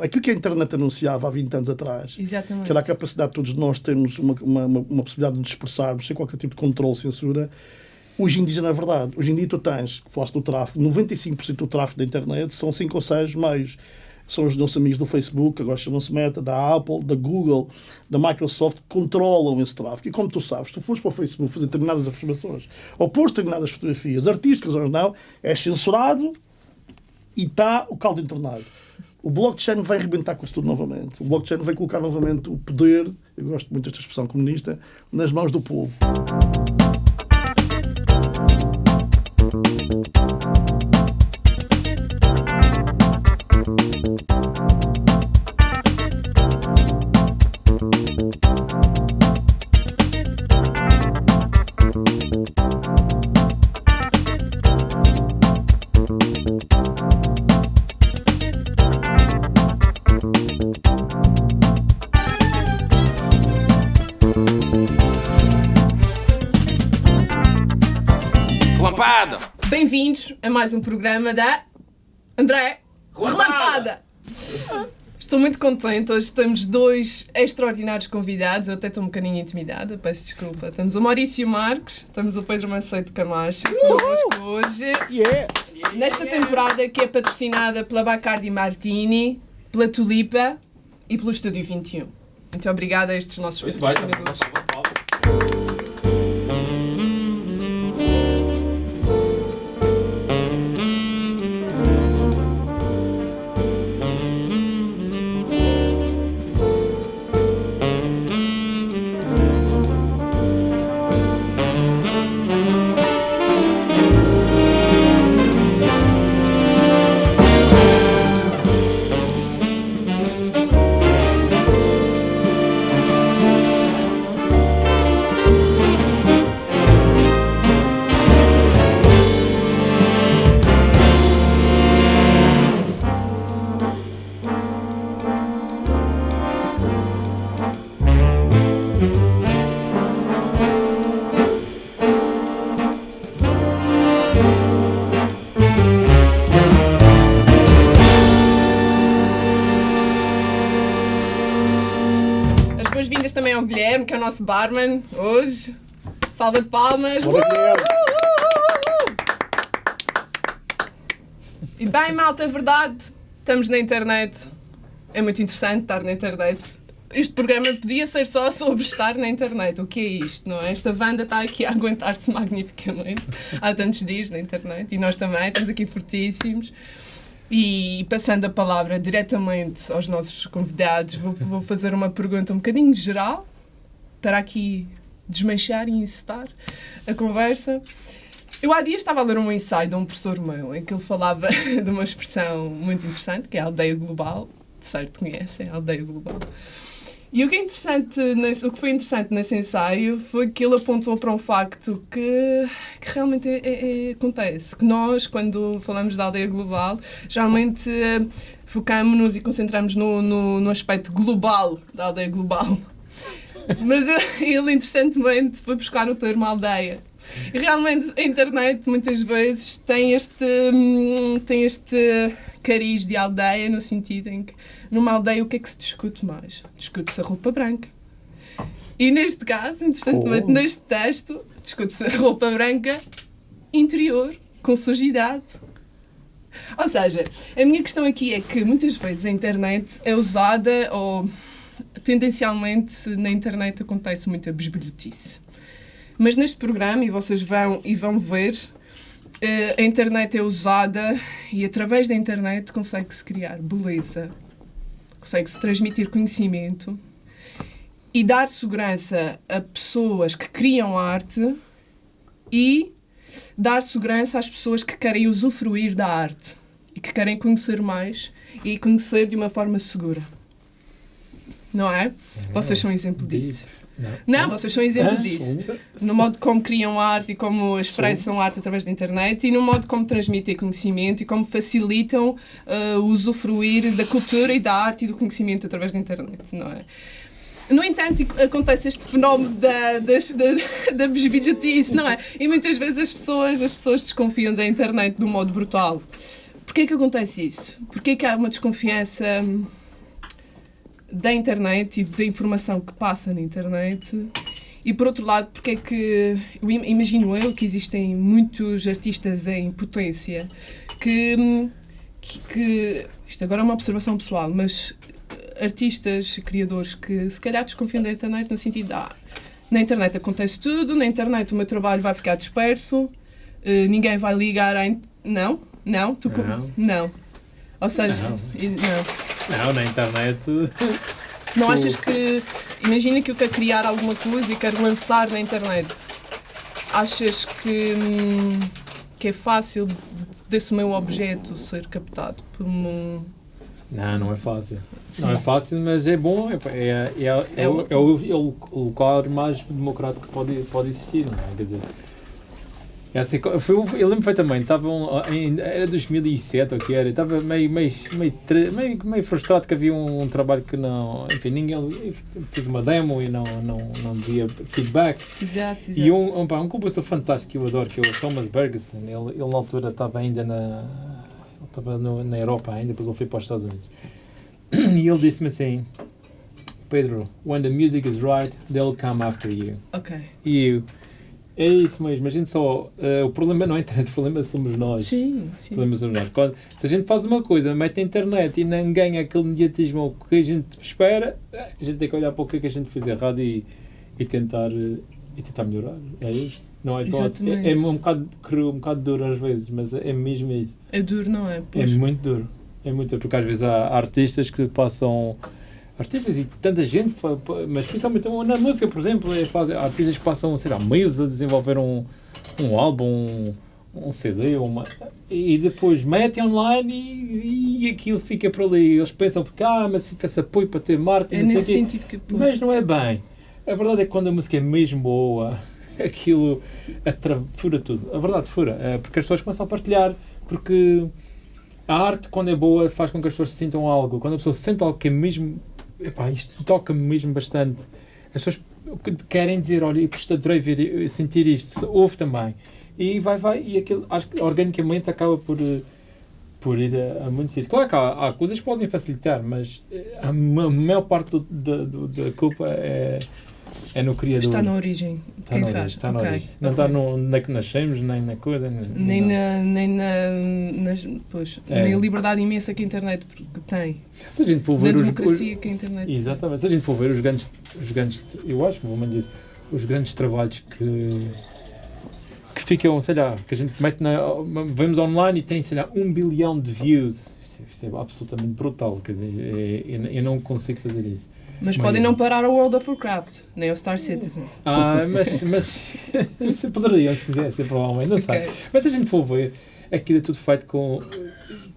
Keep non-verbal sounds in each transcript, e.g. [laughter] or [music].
Aquilo que a internet anunciava há 20 anos atrás, Exatamente. que era a capacidade de todos nós termos uma, uma, uma, possibilidade de expressarmos sem qualquer tipo de controle, censura, hoje em dia não é verdade. Hoje em dia tu tens, falaste do tráfego, 95% do tráfego da internet são 5 ou 6 meios. São os nossos amigos do Facebook, agora chamam-se Meta, da Apple, da Google, da Microsoft, que controlam esse tráfego. E como tu sabes, tu fores para o Facebook fazer determinadas afirmações ou pôr determinadas fotografias, artísticas ou não, é censurado e está o caldo entornado. O blockchain vai arrebentar com isso tudo novamente. O blockchain vai colocar novamente o poder, eu gosto muito desta expressão comunista, nas mãos do povo. Bem-vindos a mais um programa da André Relampada. Relampada. Estou muito contente. Hoje temos dois extraordinários convidados. Eu até estou um bocadinho intimidada, peço desculpa. Temos o Maurício Marques, temos o Pedro Macedo Camacho connosco hoje. Yeah. Nesta temporada que é patrocinada pela Bacardi Martini, pela Tulipa e pelo Estúdio 21. Muito obrigada a estes nossos Muito bem, patrocinadores. As Guilherme, que é o nosso barman hoje. Salva de palmas. Guilherme. E bem, malta, é verdade. Estamos na internet. É muito interessante estar na internet. Este programa podia ser só sobre estar na internet. O que é isto, não é? Esta banda está aqui a aguentar-se magnificamente há tantos dias na internet e nós também estamos aqui fortíssimos. E passando a palavra diretamente aos nossos convidados, vou, vou fazer uma pergunta um bocadinho geral para aqui desmanchar e incitar a conversa. Eu há dias estava a ler um ensaio de um professor meu em que ele falava [laughs] de uma expressão muito interessante, que é a aldeia global. De certo conhecem, a aldeia global. E o que, é interessante nesse, o que foi interessante nesse ensaio foi que ele apontou para um facto que, que realmente é- é- é- acontece. Que nós, quando falamos da aldeia global, geralmente eh, focamos-nos e concentramos no, no, no aspecto global da aldeia global. Mas ele, interessantemente, foi buscar o termo aldeia. E realmente a internet muitas vezes tem este, hum, tem este cariz de aldeia no sentido em que numa aldeia o que é que se discute mais? Discute-se a roupa branca. E neste caso, interessantemente, Oh. neste texto, discute-se a roupa branca interior, com sujidade. Ou seja, a minha questão aqui é que muitas vezes a internet é usada ou tendencialmente na internet acontece muita besbilhotice. Mas neste programa, e vocês vão, e vão ver, eh, a internet é usada e através da internet consegue-se criar beleza, consegue-se transmitir conhecimento e dar segurança a pessoas que criam arte e dar segurança às pessoas que querem usufruir da arte e que querem conhecer mais e conhecer de uma forma segura. Não é? Vocês são exemplo disso. Não, vocês são exemplo disso. No modo como criam arte e como expressam arte através da internet e no modo como transmitem conhecimento e como facilitam uh, o usufruir da cultura e da arte e do conhecimento através da internet, não é? No entanto, acontece este fenómeno da, das- da, [laughs] da bisbilhotice, não é? E muitas vezes as pessoas, as pessoas desconfiam da internet de um modo brutal. Porquê que acontece isso? Porquê que há uma desconfiança hum, da internet e da informação que passa na internet. E por outro lado, porque é que eu im- imagino eu que existem muitos artistas em potência que, que, que- isto agora é uma observação pessoal, mas artistas, criadores que se calhar desconfiam da internet no sentido de ah, na internet acontece tudo, na internet o meu trabalho vai ficar disperso, eh, ninguém vai ligar a. in- Não? Não? Tu Não. não. Ou seja, Não. não. Não, na internet. Não Tu- achas que. Imagina que eu quero criar alguma coisa e quero lançar na internet. Achas que. hum, que é fácil desse meu objeto ser captado por um. Não, não é fácil. Não é fácil, mas é bom. É, é, é, é, É o, é o, é o lugar mais democrático que pode, pode existir, não é? Quer dizer. É assim, o- eu lembro perfeitamente, estavam em, era 2007 ou que era, estava meio, meio, meio, meio, frustrado que havia um, trabalho que não, enfim, ninguém fez uma demo e não, não, não dizia feedback. Exato, exato. E um, um, um compositor fantástico que eu adoro, que é o Thomas Bergerson, ele, ele na altura estava ainda na, estava na Europa ainda, depois ele foi para os Estados Unidos. [clears throat] E ele disse-me assim, Pedro, when the music is right, they'll come after you. Ok. E eu, é isso mesmo, a gente só, eh, o problema não é a internet, o problema somos nós. Sim, O sim. problema somos nós. Quando, se a gente faz uma coisa, mete na internet e não ganha aquele mediatismo que a gente espera, a gente tem que olhar para o que é que a gente fez errado e, e, tentar, eh, e tentar melhorar. É isso. Não é. Exatamente. é, é um, bocado, cru, um bocado duro às vezes, mas é mesmo isso. É duro, não é? É Pois. muito duro. É muito duro, porque às vezes há artistas que passam. Artistas e tanta gente, mas principalmente na música, por exemplo, é, há artistas que passam, sei lá, meses a desenvolver um, um álbum, um, um CD, uma, e depois metem online e, e aquilo fica por ali. Eles pensam, porque, ah, mas se tivesse apoio para ter marketing, É nesse sentido que. Pois. Mas não é bem. A verdade é que quando a música é mesmo boa, [laughs] aquilo fura tudo. A verdade fura. É porque as pessoas começam a partilhar. Porque a arte, quando é boa, faz com que as pessoas sintam algo. Quando a pessoa sente algo que é mesmo. Epá, isto toca-me mesmo bastante. As pessoas querem dizer: olha, eu adorei ver, sentir isto. Ouve também. E vai, vai. E aquilo, acho que organicamente acaba por. eh, Por ir a, a muitos sítios. Claro que há, há coisas que podem facilitar, mas eh, a, ma- maior parte do- do- da culpa é, é no criador. Está na origem. Está Quem na faz? está na Ok, origem. Não ok. está no, na que nascemos, nem na coisa. Nem não. na, nem na, nas, pois, É. nem a liberdade imensa que a internet tem. Se a gente for Na ver os, democracia os- que a internet- Exatamente. Se a gente for ver os grandes, os grandes eu acho, pelo menos isso, os grandes trabalhos que que ficam, sei lá, que a gente mete na. Vemos online e tem, sei lá, um bilhão de views. Isso, é- é absolutamente brutal. Quer dizer, é- eu não consigo fazer isso. Mas podem não parar o World of Warcraft, nem o Star Citizen. Ah, mas, mas isso [laughs] poderiam, se quisessem, provavelmente, não sei. Ok. Mas se a gente for ver, aquilo é tudo feito com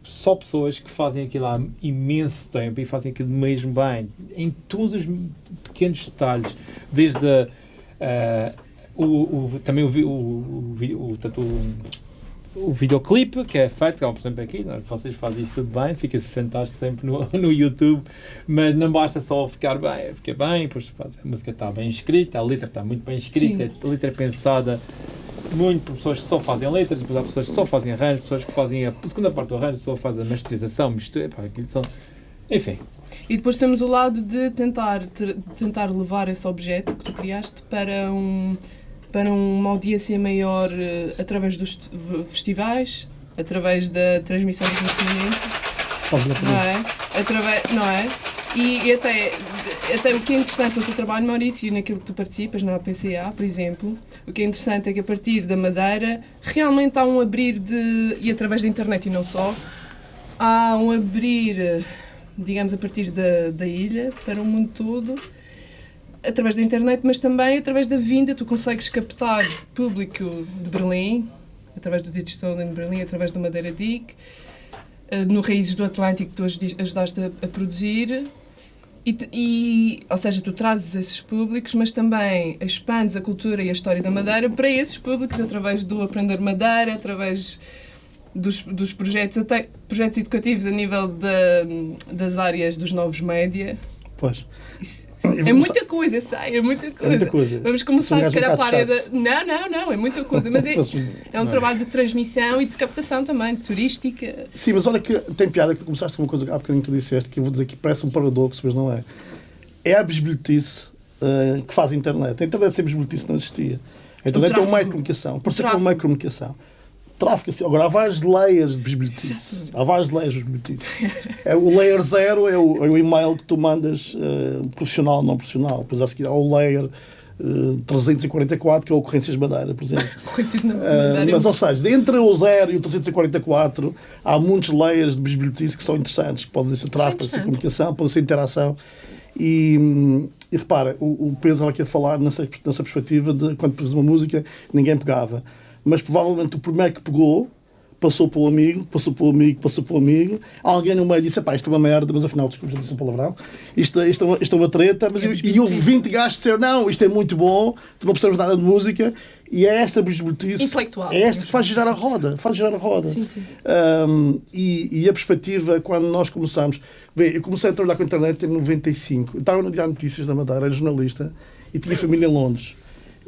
só pessoas que fazem aquilo há imenso tempo e fazem aquilo mesmo bem, em todos os pequenos detalhes, desde a, ah, o, o- também o, o, o, o, tanto o, o videoclipe que é feito, como por exemplo aqui, nós- vocês fazem isto tudo bem, fica fantástico sempre no, [laughs] no YouTube, mas não basta só ficar bem, fica bem, depois faz- a música está bem escrita, a letra está muito bem escrita, a letra é pensada muito por pessoas que só fazem letras, depois há pessoas que só fazem arranjos, pessoas que fazem a segunda parte do arranjo, só fazem a masterização, mistura, epá, aquilo são... Enfim, E depois temos o lado de tentar, ter- tentar levar esse objeto que tu criaste para, um, para uma audiência maior eh, através dos festivais, através da transmissão do conhecimento, não é? Através, não é? E, e até, até o que é interessante no teu trabalho, Maurício, e naquilo que tu participas, na APCA, por exemplo, o que é interessante é que a partir da Madeira realmente há um abrir de. e através da internet e não só, há um abrir, eh, digamos, a partir da, da ilha para o mundo todo, através da internet, mas também através da vinda, tu consegues captar público de Berlim, através do Digital em Berlim, através do Madeira DIC, eh, no Raízes do Atlântico que tu ajudaste a, a produzir. E, e, ou seja, tu trazes esses públicos, mas também expandes a cultura e a história da Madeira para esses públicos através do Aprender Madeira, através dos, dos projetos, até projetos educativos a nível da- das áreas dos novos média. Pois. Isso- É muita coisa, eu sei, é muita coisa. muita coisa. Vamos começar, se calhar, um pela área da. Não, não, não, é muita coisa. Mas é, [laughs] é um trabalho de transmissão e de captação também, turística. Sim, mas olha que tem piada que tu começaste com uma coisa há bocadinho que tu disseste, que eu vou dizer que parece um paradoxo, mas não é. É a bisbilhotice uh, que faz a internet. A internet sem bisbilhotice não existia. A internet é um tráfego. meio comunicação. Por isso é que é um tráfego. meio comunicação. Tráfego, assim. Agora, há várias layers de bisbilhotice. Há várias layers de bisbilhotice. É, o layer zero é o, é o e-mail que tu mandas uh, profissional, não profissional. Depois a seguir há o layer uh, 344, que é Ocorrências Madeira, por exemplo. [laughs] Conhecido na Uh, Madeira. mas, ou seja, entre o 0 e o 344 há muitos layers de bisbilhotice que são interessantes, que podem ser tráfego, pode ser interessante. comunicação, pode ser interação. E, e repara, o, o Pedro estava aqui a falar nessa, nessa perspectiva de quando pôs uma música, ninguém pegava. Mas provavelmente o primeiro que pegou passou para o amigo, passou para o amigo, passou para o amigo. Alguém no meio disse: pá, isto é uma merda, mas afinal, desculpa, disse um palavrão. Isto, isto, é, uma, isto é uma treta. Mas, e, e houve 20 gajos que disseram: não, isto é muito bom, tu não percebes nada de música. E é esta bisbilhotice. Intelectual. É esta que faz girar a roda. Faz girar a roda. Sim, sim. Um, e, e a perspectiva, quando nós começamos. Bem, eu comecei a trabalhar com a internet em 95. Eu estava no Diário Notícias da Madeira, era jornalista, e tinha família em Londres.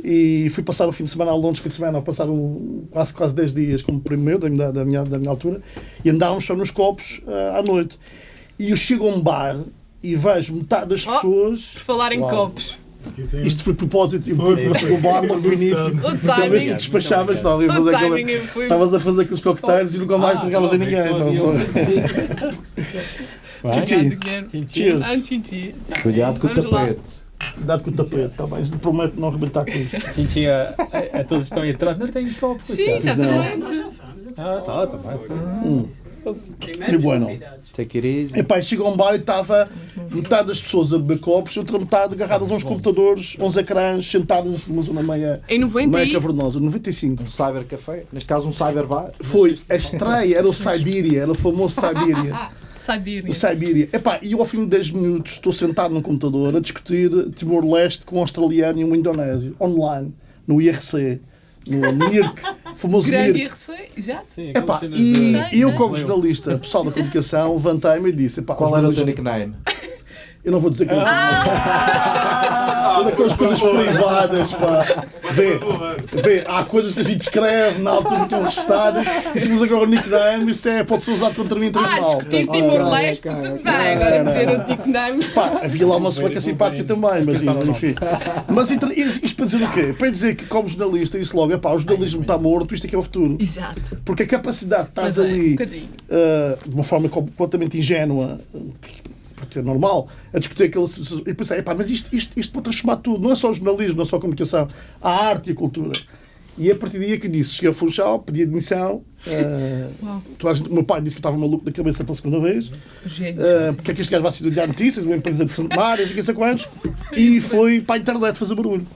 E fui passar o fim de semana a Londres, fim de semana, passar um, quase, quase 10 dias como primo meu, da, minha- da, minha, da minha altura, e andávamos só nos copos ah, à noite. E eu chego a um bar e vejo metade das Oh. pessoas. Por falar em Uau. copos. Isto foi propósito, eu fui para o bar logo no início. Talvez tu timing. despachavas, não, O fazer aquela-. Estavas a fazer aqueles coquetéis e nunca mais entregavas a ninguém. Então. Tchim, tchim. Ah. Cuidado com o tapete. Cuidado com o tapete, está bem? Prometo não arrebentar com isto. Tchim, tchim, a, a, a todos estão aí atrás. Não tenho copo. Sim, exatamente. Ah, tá, tá bem. E bueno. Take it easy. Epá, chegou a um bar e estava metade das pessoas a beber copos e outra metade agarradas a uns computadores, a uns ecrãs, sentadas numa zona meia, Em 90 meia e... cavernosa. 95. Um cybercafé. Neste caso, um cyberbar. Foi a estreia, era o Siberia, era o famoso Siberia. [laughs] Siberia. O Siberia. Epá, e eu ao fim de 10 minutos estou sentado num computador a discutir Timor-Leste com um australiano e um indonésio, online, no IRC, no NIRC, [laughs] famoso Grande NIRC. IRC, exato. Sim, Epá, e de- eu, Sei, como jornalista, pessoal da comunicação, levantei-me e disse: epá, Qual era o teu nickname? [laughs] Eu não vou dizer que. Ah! [laughs] São daquelas coisas privadas, pá. Vê, vê, há coisas que a gente escreve na altura que estão registadas e se agora o nickname, isso é, pode ser usado contra mim em Ah, tribunal. discutir Portanto, Timor-Leste, tudo bem. Agora dizer o nickname. Pá, havia lá uma sueca simpática também, mas enfim. Mas entre- isto para dizer o quê? Para dizer que, como jornalista, disse logo: pá, o jornalismo está morto, isto aqui é o futuro. Exato. Porque a capacidade de estás é, um ali uh, de uma forma completamente ingênua, porque é normal, a discutir aquele. E pensei, epá, mas isto, isto, isto pode transformar tudo, não é só o jornalismo, não é só a comunicação, a arte e a cultura. E é a partir daí que disse: cheguei a Funchal, pedi admissão. Uh, gente- o meu pai disse que eu estava maluco da cabeça pela segunda vez. Gênio. Uh, porque é que este gajo vai se olhar notícias, uma empresa de Santomárias e quem sei quantos, [laughs] e foi para a internet fazer barulho.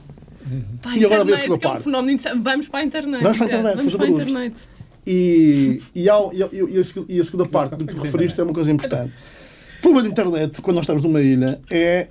Para a e agora internet, vê-se que eu que é um paro. fenómeno interessante. Vamos para a internet. Vamos para a internet, Vamos fazer para a barulho. internet. E, e, há- e, e- e a, seg- e a segunda parte que tu referiste é uma coisa importante. O problema da internet, quando nós estamos numa ilha, é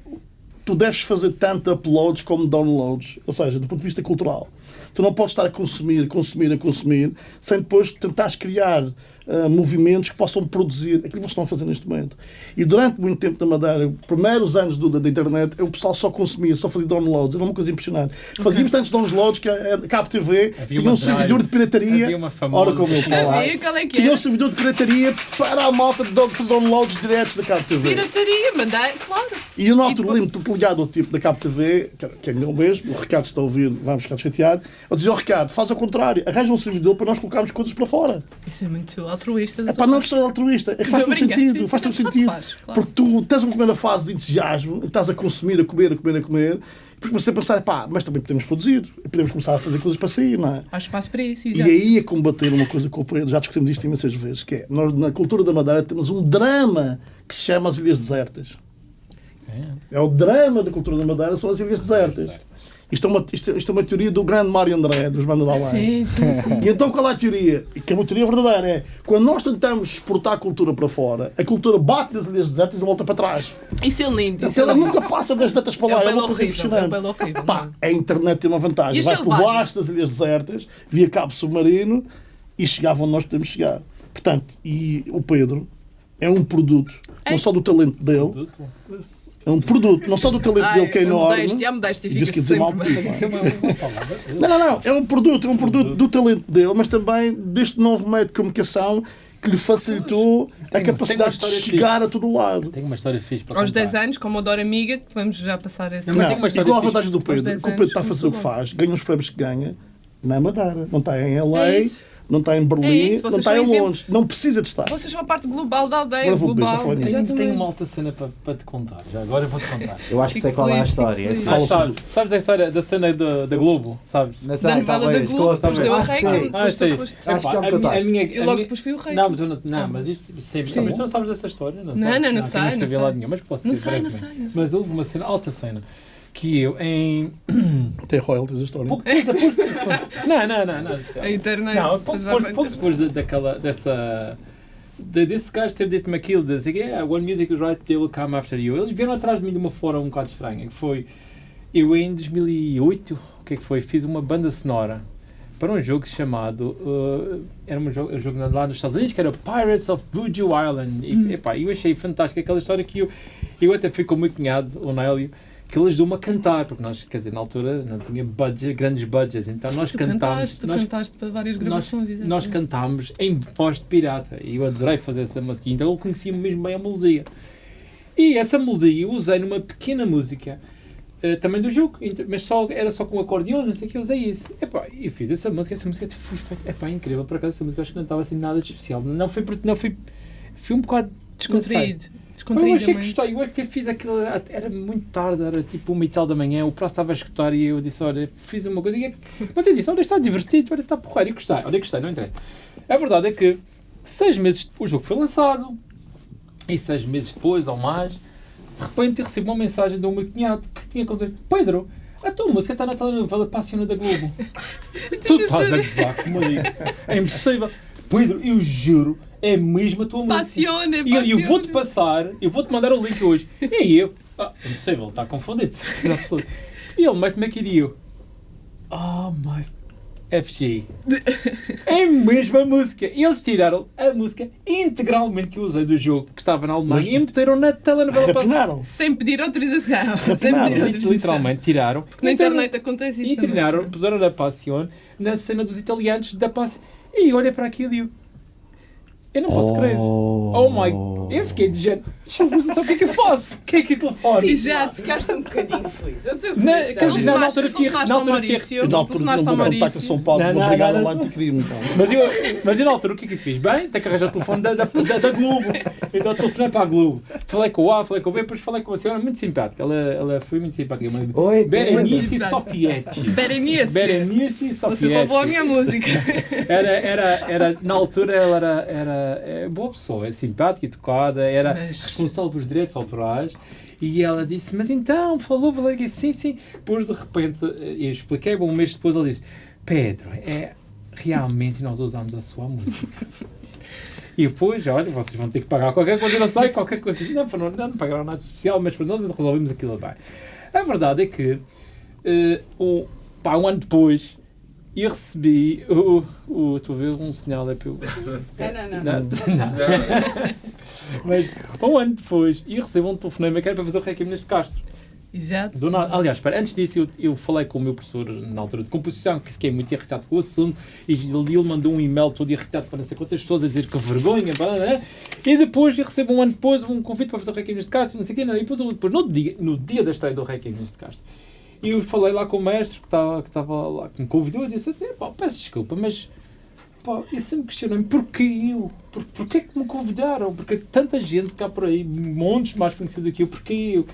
tu deves fazer tanto uploads como downloads, ou seja, do ponto de vista cultural. Tu não podes estar a consumir, consumir, a consumir, sem depois tentares criar ah, movimentos que possam produzir aquilo que vocês estão a fazer neste momento. E durante muito tempo na Madeira, os primeiros anos do, da, da internet, o pessoal só consumia, só fazia downloads, era uma coisa impressionante. Fazíamos tantos downloads que a, a Cabo TV Havia tinha um servidor drive. de pirataria. Havia uma famosa- Ora, como eu falar. é que Tinha um servidor de pirataria para a malta de fazer downloads diretos da Cabo TV. Pirataria, mandar, claro. E eu, altura, depois- lembro-me ligado ao tipo da Cabo TV, que é meu mesmo, o Ricardo está a ouvir, vamos ficar chateado. Eu dizia ao Ricardo: faz ao contrário, arranja um servidor para nós colocarmos coisas para fora. Isso é muito altruísta. É para não é questão altruísta, é que faz a todo sentido, sim, faz todo [laughs] sentido. faz, claro. Porque tu tens uma primeira fase de entusiasmo, e estás a consumir, a comer, a comer, a comer, e depois começas a pensar, pá, mas também podemos produzir, e podemos começar a fazer coisas para sair, não é? Há espaço para isso, E exato. aí é combater uma coisa que o Pedro, já discutimos isto imensas vezes, que é, nós na cultura da Madeira temos um drama que se chama as Ilhas Desertas. É o drama da cultura da Madeira, são as Ilhas Desertas. Isto é uma, isto, é- isto é uma teoria do grande Mário André, dos Bandas da. Sim, sim, sim. E então qual é a teoria? E Que é uma teoria verdadeira, é quando nós tentamos exportar a cultura para fora, a cultura bate nas Ilhas Desertas e volta para trás. Isso é lindo. Isso é ela lindo. nunca passa das tantas É para um lá, é belo uma coisa horrível. É um impressionante. horrível. Pá, a internet tem uma vantagem. E Vai por baixo das ilhas desertas, via cabo submarino e chegava onde nós podemos chegar. Portanto, e o Pedro é um produto, É. não só do talento dele, É um produto, não só do talento Ai, dele que é enorme. modéstia, modéstia Disse fica que ia dizer mal é uma, uma. [laughs] Não, não, não. É um produto, é um produto do talento dele, mas também deste novo método de comunicação que lhe facilitou a tem capacidade uma de chegar a todo lado. Tenho uma história fixe para Aos contar. 10 anos, como Odor Amiga, que vamos já passar essa. Não, mas Não, uma igual a fixe. vantagem do Pedro, 10 que o Pedro está a fazer o que faz, ganha os prémios que ganha na Madeira. Não está em LA, É. não está em Berlim, É não está em exemplo. Londres. Não precisa de estar. Vocês são a parte global da aldeia, global. nisso. Tenho, tenho uma alta cena para, para te contar. Já agora eu vou-te contar. Eu acho que sei qual é a história. Ah, sabes, sabes da história da cena da, da Globo? Sabes? Não sei, Da novela da Globo, depois deu a Reika, sei. depois tu sei. foste. Acho que é a, minha, a E a logo depois foi o Reika. Não, mas, eu não, não, mas isso, é. Mas tu não sabes dessa história? Não, Não, sabes? não, sei, eu não Não dizer sei, não sei, não sei. Mas houve uma cena, alta cena, que eu em. [clears throat] Tem royalties a história. Pouco depois. não, não, não. não. A internet. Não, pouco, depois pouco, depois de- daquela, dessa. De, desse gajo ter dito-me aquilo, de dizer, yeah, when music is right, they will come after you. Eles vieram atrás de mim de uma forma um bocado estranha, que foi, eu em 2008, o que é que foi, fiz uma banda sonora para um jogo chamado, uh, era um jogo, um jogo lá nos Estados Unidos, que era Pirates of Voodoo Island. E, Hum. epá, eu achei fantástico aquela história que eu, eu até fui com o meu cunhado, o Nélio, que ele ajudou-me a cantar, porque nós, quer dizer, na altura não tinha budget, grandes budgets, então nós tu cantámos. cantaste, nós cantaste para várias nós, gravações. nós exatamente. cantámos em voz de pirata e eu adorei fazer essa música, então ele conhecia mesmo bem a melodia. E essa melodia eu usei numa pequena música eh, também do jogo, mas só, era só com acordeão, não sei o que, eu usei isso. Epá, eu fiz essa música, essa música foi feita, epá, incrível, por acaso essa música acho que não estava assim nada de especial, não foi, porque- não foi, foi um bocado Descontraído. Pá, eu achei que gostei, eu é que fiz aquilo, era muito tarde, era tipo uma e tal da manhã, o prazo estava a escutar e eu disse, olha, fiz uma coisa, mas eu disse, olha, está divertido, olha, está porreiro, e gostei, olha, gostei, não interessa. A verdade é que, seis meses depois, o jogo foi lançado, e seis meses depois, ou mais, de repente eu recebo uma mensagem de um meu cunhado que tinha contado, Pedro, a tua música está na telenovela Passiona da Globo. [laughs] tu estás a gozar comigo. É impossível. Pedro, eu juro, é mesmo a tua música. Passiona, E eu, eu vou-te passar, eu vou-te mandar o link hoje. E aí eu, ah, impossível, ele está confundido, de certeza absoluta. E ele mete-me aqui e eu, oh my FG. É a mesma música. E eles tiraram a música integralmente que eu usei do jogo que estava na Alemanha Mas- e meteram na telenovela Rapinaram. Sem pedir autorização. Sem pedir Rapinaram. autorização. Literalmente tiraram. Na Meteram- internet acontece isso E também. tiraram, puseram na Passion, na cena dos italianos da Passion. E olha para aquilo e eu, eu não posso crer. Oh my. Eu fiquei de género. Jesus, não o que é que eu faço? O que é que é telefone? Exato. Ficaste um bocadinho feliz. Eu estou Na- dizer, na altura fiquei- na altura fiquei- na altura ao ele contacta Maurício. São Paulo Não, não, brigada não, lá não. anticrime. Então. Mas eu, mas eu na altura o que é que eu fiz? Bem, tenho que arranjar o telefone da, da, da, da Globo. Então telefonei para a Globo. Falei com o A, falei com o B, depois falei com a senhora muito simpática. Ela, ela foi muito simpática. Oi, Berenice. Sofietti. Berenice. Berenice Você roubou a Sofietti. minha música. Era, era, era, na altura ela era, era é, boa pessoa, é simpática, educada, era Mas- responsável pelos direitos autorais. E ela disse, mas então, falou, falei sim, sim. Depois de repente, eh, eu expliquei, um mês depois ela disse, Pedro, é, realmente nós usamos a sua música. [laughs] E depois, olha, vocês vão ter que pagar qualquer coisa, não sei, qualquer coisa. Não, não, não, não pagaram nada especial, mas para nós resolvemos aquilo bem. A verdade é que, eh, um, pá, um ano depois, eu recebi o, o. Estou a ver um sinal é pelo. [laughs] Não, não, não. Não, não. [laughs] Mas um ano depois, eu recebo um telefonema que era para fazer o Requiem neste Castro. Exato. Do nada. Aliás, espera, antes disso, eu, eu falei com o meu professor na altura de composição, que fiquei muito irritado com o assunto, e ele, ele mandou um e-mail todo irritado para não sei quantas pessoas a dizer que vergonha, blá, blá, blá. e depois eu recebo um ano depois um convite para fazer o Requiem neste Castro, não sei o quê, não, e depois, depois no, dia, no dia da estreia do Requiem neste Castro, e eu falei lá com o mestre que estava, que lá, que me convidou, e disse, pá, peço desculpa, mas Pá, eu sempre questionei-me porquê eu? Por, porquê que me convidaram? Porque tanta gente cá por aí, montes mais conhecido que eu, porquê eu?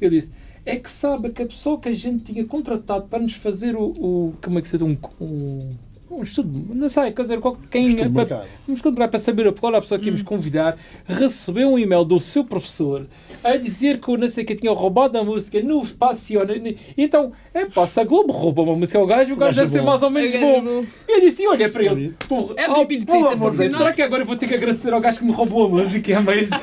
Eu disse, é que sabe que a pessoa que a gente tinha contratado para nos fazer o, o como é que se diz, um, um, um estudo, não sei, quer dizer, qual- quem, Estudo de para, um estudo para saber qual era a pessoa que íamos convidar, recebeu um e-mail do seu professor a dizer que o não sei que tinha roubado a música no Passiona. Então, é pá, se a Globo rouba uma música ao gajo, o gajo gajo é deve ser bom. mais ou menos é bom. bom. Eu disse, olha para ele, porra, É um oh, espírito pelo é amor de Deus, será que agora eu vou ter que agradecer ao gajo que me roubou a música? É mesmo?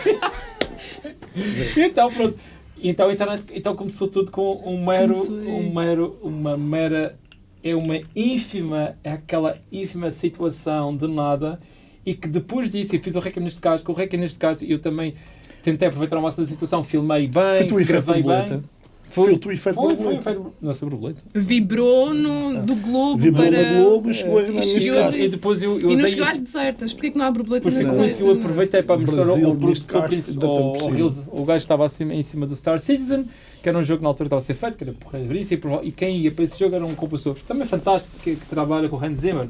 então, pronto. Então, a internet, então começou tudo com um mero, um mero, uma mera, é uma ínfima, é aquela ínfima situação de nada e que depois disso, eu fiz o Requiem neste caso, com o Requiem neste caso, eu também tentei aproveitar ao máximo da situação, filmei bem, Foi tu e efeito gravei borboleta. bem. Foi o tu e efeito Foi, foi, borboleta. foi. Não é sobre borboleta. Vibrou no, do Globo Vibrou para... no Globo e chegou a a- caso. E depois eu, eu E chegou às desertas. Porquê que não há borboleta foi nas que eu desertas? aproveitei para mostrar ao, Brasil, ao ao, ao possível. realiza- o gajo estava acima, em cima do Star Citizen, que era um jogo que na altura estava a ser feito, que era porreiríssimo, e e quem ia para esse jogo era um compositor também fantástico, que, que trabalha com o Hans Zimmer,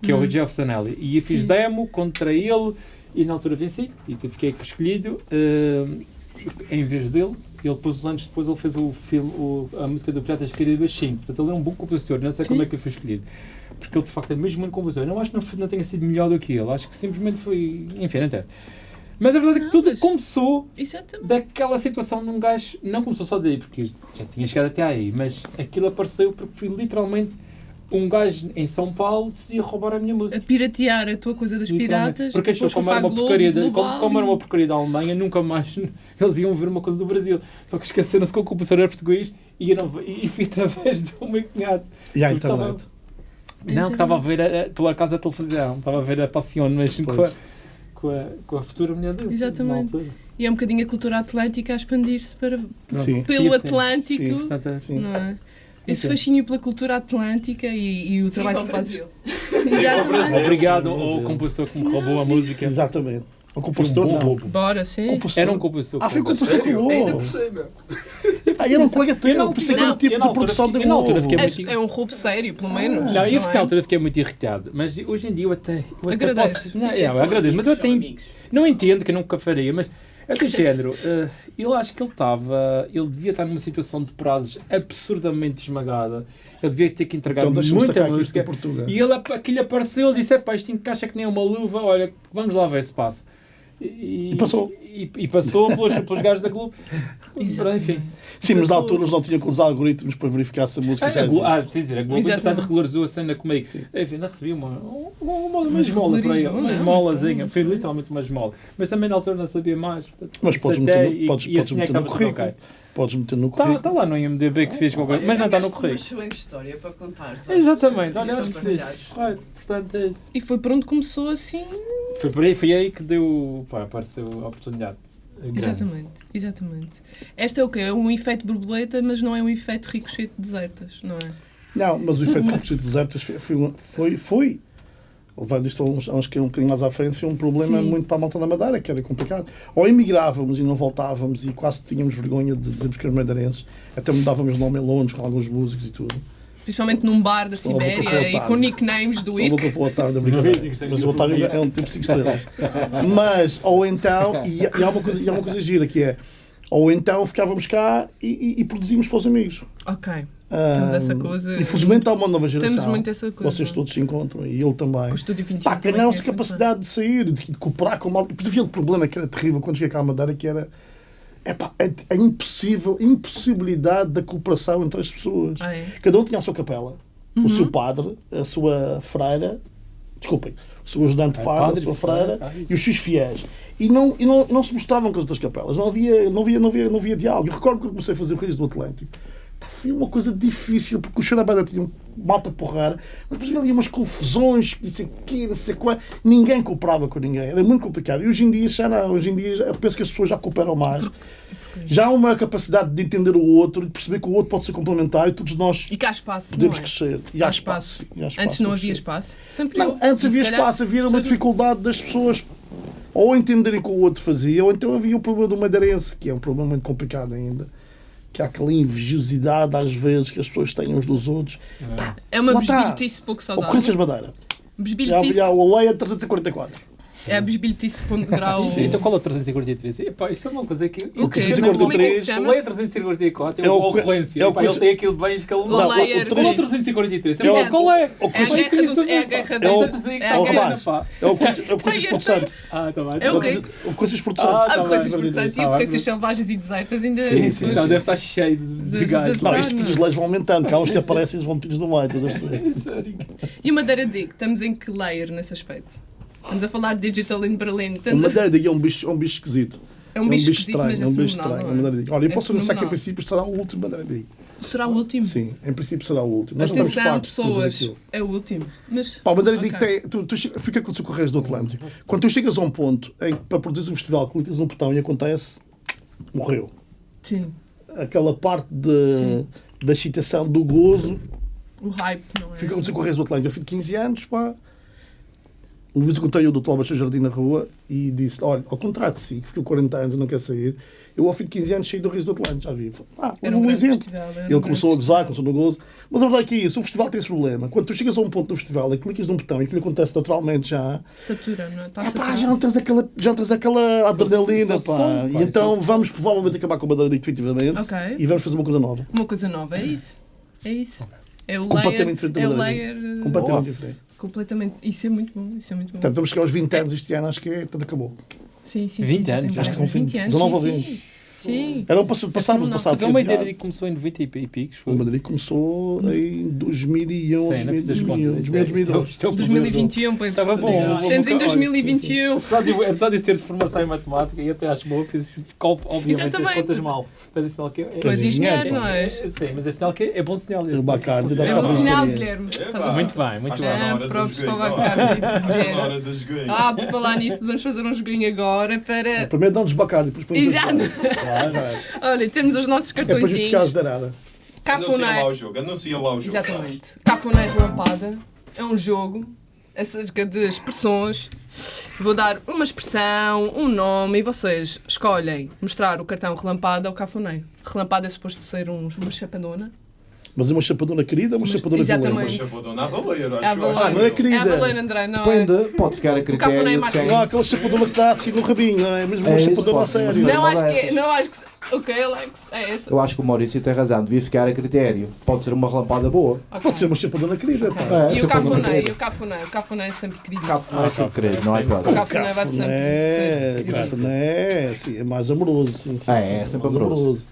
que é o Hum. Jeff Zanelli. E eu fiz Sim. demo contra ele, e na altura venci, e fiquei escolhido, eh, em vez dele. Ele depois, anos depois, ele fez o filme, o- a música do Piratas do Caribe 5. Portanto, ele é um bom compositor. Não sei como Sim. é que ele foi escolhido. Porque ele, de facto, é mesmo um compositor. Eu não acho que não, não tenha sido melhor do que ele. Acho que simplesmente foi... Enfim, não interessa. Mas a verdade é que Não, tudo começou Exatamente. daquela situação de um gajo... Não começou só daí, porque já tinha chegado até aí. Mas aquilo apareceu porque foi literalmente um gajo em São Paulo decidia roubar a minha A música. piratear a tua coisa das Literalmente. piratas. Porque achou como era, uma a Globo, porcaria da, como, como era uma porcaria da Alemanha, nunca mais [laughs] eles iam ver uma coisa do Brasil. Só que esqueceram-se que o compositor era português e, eu não, e fui [laughs] através do meu cunhado. E à estava- internet. Não, que estava a ver, a, a, pela casa da televisão, estava a ver a Passion, mas com a. com, a, com a futura mulher dele. Exatamente. E é um bocadinho a cultura atlântica a expandir-se para, Sim. pelo Sim, sim. Atlântico. Sim, Portanto, é- Sim. Não é? Esse Sim. fascínio pela cultura atlântica e, e o trabalho que fazes. [laughs] Obrigado ao compositor que me roubou a música. Exatamente. O Foi um compositor bom não. roubo. Bora, sim. Compositor. Era um compositor. Ah, foi o roubou. compositor que Sério? Ainda por cima. Ah, era um colega Eu teu. não- Pensei que era não, o tipo eu de produção fiquei- de eu fiquei É, é um roubo sério, pelo menos. Não, eu é? na altura fiquei muito irritado, mas hoje em dia eu até, eu até Agradeço. posso. Não, é, eu agradeço, mas eu até não entendo que eu nunca faria, mas é do género. eh, eu acho que ele estava, ele devia estar numa situação de prazos absurdamente esmagada. Ele devia ter que entregar Então muita música. E ele, aquilo apareceu, ele disse: Epá, isto encaixa que nem uma luva, olha, vamos lá ver se passa. E, E passou. E, e passou pelos, pelos gajos da Globo. Enfim. Sim, mas na altura eles não tinham aqueles algoritmos para verificar se a música Ah, já a Glo- ah, existe. preciso dizer, a Globo entretanto regularizou a cena comigo. Enfim, não recebi uma, uma, uma, uma esmola para aí, uma esmolazinha. Foi literalmente uma esmola. Mas também na altura não sabia mais. Portanto, Mas podes meter no- e- podes- e podes assim meter no currículo. ok. Podes meter no Está currículo. tá lá no IMDB que fez qualquer Olha, Mas não está no currículo. uma excelente história para contar. Exatamente, olha, acho que fiz. Portanto, é isso. E foi por onde começou assim. Foi por aí, foi aí que deu. Pá, apareceu a oportunidade. grande. Exatamente, exatamente. Esta é o quê? É um efeito borboleta, mas não é um efeito ricochete de desertas, não é? Não, mas o efeito de desertas foi, foi, foi, foi levando isto a uns, a uns que um bocadinho mais à frente, foi um problema Sim. muito para a malta da Madeira, que era complicado. Ou emigrávamos e não voltávamos e quase tínhamos vergonha de dizermos que éramos madeirenses, até mudávamos o nome em Londres com alguns músicos e tudo. Principalmente num bar da Sibéria o e Otário. com nicknames do Só IC. para o Não vi, brincadeira. gostei Mas o Otávio Otávio. é um tipo 5 estrelas. Mas, ou então, e, e há uma coisa, e há uma coisa gira que é, ou então ficávamos cá e, e, e produzimos para os amigos. Ok, Ah, Temos essa coisa- Infelizmente há uma nova geração. temos muito essa coisa. Vocês todos se encontram e ele também. O Estúdio 21 Pá, também ganharam-se conhece muito capacidade de sair, de, de cooperar com a malta. Depois havia o problema que era terrível quando cheguei cá à Madeira, que era epá, a, a impossível, impossibilidade da cooperação entre as pessoas. Ah, é? Cada um tinha a sua capela, o Uhum. seu padre, a sua freira, desculpem, o seu ajudante É, padre, padre, a sua freira, freira isso. e os seus fiéis. E não, e não, não se mostravam com as outras capelas, não havia, não havia, não havia, não havia diálogo. Eu recordo que eu comecei a fazer o Reis do Atlântico. Foi uma coisa difícil, porque o Xarabanda tinha um malta porrar, mas depois havia umas confusões, que disse que não sei qual. Ninguém cooperava com ninguém, era muito complicado. E hoje em dia já não, hoje em dia eu penso que as pessoas já cooperam mais. Já há uma capacidade de entender o outro, de perceber que o outro pode ser complementar e todos nós E cá há espaço, podemos é? crescer. E há Há espaço. e há espaço Antes não havia espaço. Sempre Não, antes havia calhar- espaço, havia uma dificuldade das pessoas ou entenderem o que o outro fazia, ou então havia o problema do madeirense, que é um problema muito complicado ainda. Que há aquela invejosidade às vezes que as pessoas têm uns dos outros. É uma Lá está. besbilhotice pouco Ou Corinthians saudável. Madeira. Já Besbilhotice. havia o Aleia 344. É a besbilhotice ponto grau. Sim, então qual é o 343? Epá, isso é uma coisa que. O é que se O chama? Leia 344 é É o o que- ocorrência. é o ele tem aquilo de bens que ele O não. layer, Qual é o sim. 343? É o- Epá, Qual é? o É a guerra do- é a guerra É da- o- é a é o. É o é o Porto Santo. Ah, tá bem. É tá o quê? O Corinthians Porto Ah, tá coisas Tá importantes. bem. E potências selvagens e desertas ainda. Sim, sim. Então deve estar cheio de, gajos. Não, Ah, isto não. que os leis vão aumentando, que há uns que aparecem e eles vão metidos no meio. E o Madeira Dig, estamos em que layer nesse aspecto? Estamos a falar de Digital in Berlin. A Estamos a- Madeira daí é um bicho, é um bicho esquisito. É um bicho mas é é um bicho estranho. não é é? uma Olha, eu É posso anunciar que em princípio será o último Mandarim. Será o último? Sim, em princípio será o último. Nós não temos Atenção, temos pessoas. É o último. Mas. Pá, o Madeira Ok. tem, tu, tu, fica com o Correios do Atlântico. Quando tu chegas a um ponto em que para produzir um festival clicas num botão e acontece, morreu. Sim. Aquela parte de, da excitação, do gozo, O hype, não é? fica com o Correios do Atlântico. Eu fui de 15 anos, pá. Uma vez encontrei o Dr. Albaixo Jardim na rua e disse: Olha, ao contrário de si, que ficou 40 anos e não quer sair, eu ao fim de 15 anos saí do Rio do Atlântico, já vi. Ah, Era houve um um exemplo. festival, um Ele começou a gozar, festival. começou no gozo. Mas a verdade é que é isso: o festival tem esse problema. Quando tu chegas a um ponto do festival e clicas num botão e aquilo acontece naturalmente já, Satura, não é? Está ah, pá, já não tens aquela, já não tens aquela adrenalina, só pá. som, pá, E então só som. vamos provavelmente acabar com a Bandeira definitivamente Ok. e vamos fazer uma coisa nova. Uma coisa nova, é isso. É isso. É o Completamente layer, diferente da é layer. Completamente diferente. Completamente. Isso é muito bom. Isso é muito bom. Portanto, vamos chegar aos 20 anos este ano, acho que é, tudo acabou. sim, sim, 20 sim, anos, já vários. estão 20 20, anos. 19 ou sim, 20. Sim. Era um passo, passado, fenomenal. passado. Mas é uma ideia de que começou em 90 e picos. O foi. Madrid começou em 2001, Sim, não fiz as 2000, contas. 2002. Isto é o- isto é o 2021, põe Estava bom. Temos em Olha, 2021. Apesar de, apesar de ter formação em matemática e até acho boa, fiz obviamente as Exatamente. contas mal. Mas é sinal que é, és engenheiro, não é? Sim, mas é sinal que é bom sinal. O É bom sinal. Guilherme. Bom. Muito bem, muito bem. Ah, próprios para o. Bacardi. Ah, por falar nisso, podemos fazer um joguinho agora para. Primeiro dá-nos bacardi, depois Exato. Claro, é. Olha, temos os nossos É para justificar as darada. Anuncia lá Cafuné. o jogo, anuncia lá o jogo. Exatamente. Cafuné Relampada é um jogo acerca de expressões. Vou dar uma expressão, um nome e vocês escolhem mostrar o cartão relampada ou cafuné. Relampada é suposto ser um, uma chapadona. Mas é uma chapadona querida ou uma chapadona violenta? Poxa, vou dar a valer, acho É a acho Valena. não é que- querida. É a André, não é? Depende, pode ficar a cafuné é critério mais de quem... Não, aquela chapadona que está assim no rabinho, não é? Mesmo uma É isso, chapadona a sério. Não, Uma acho que é. Não, acho que. Ok, Alex, é essa. Eu acho que o Maurício tem razão, devia ficar a critério. Pode ser uma relampada boa. Ok. Pode ser uma chapadona querida, pá. É, E o cafuné, querida. e o cafuné. O cafuné é sempre querido. Não é sempre querido, não é O claro. cafuné vai sempre Cafuné, ser querido. cafuné, sim, é mais amoroso. Sim, sim, É, sim, é sempre amoroso.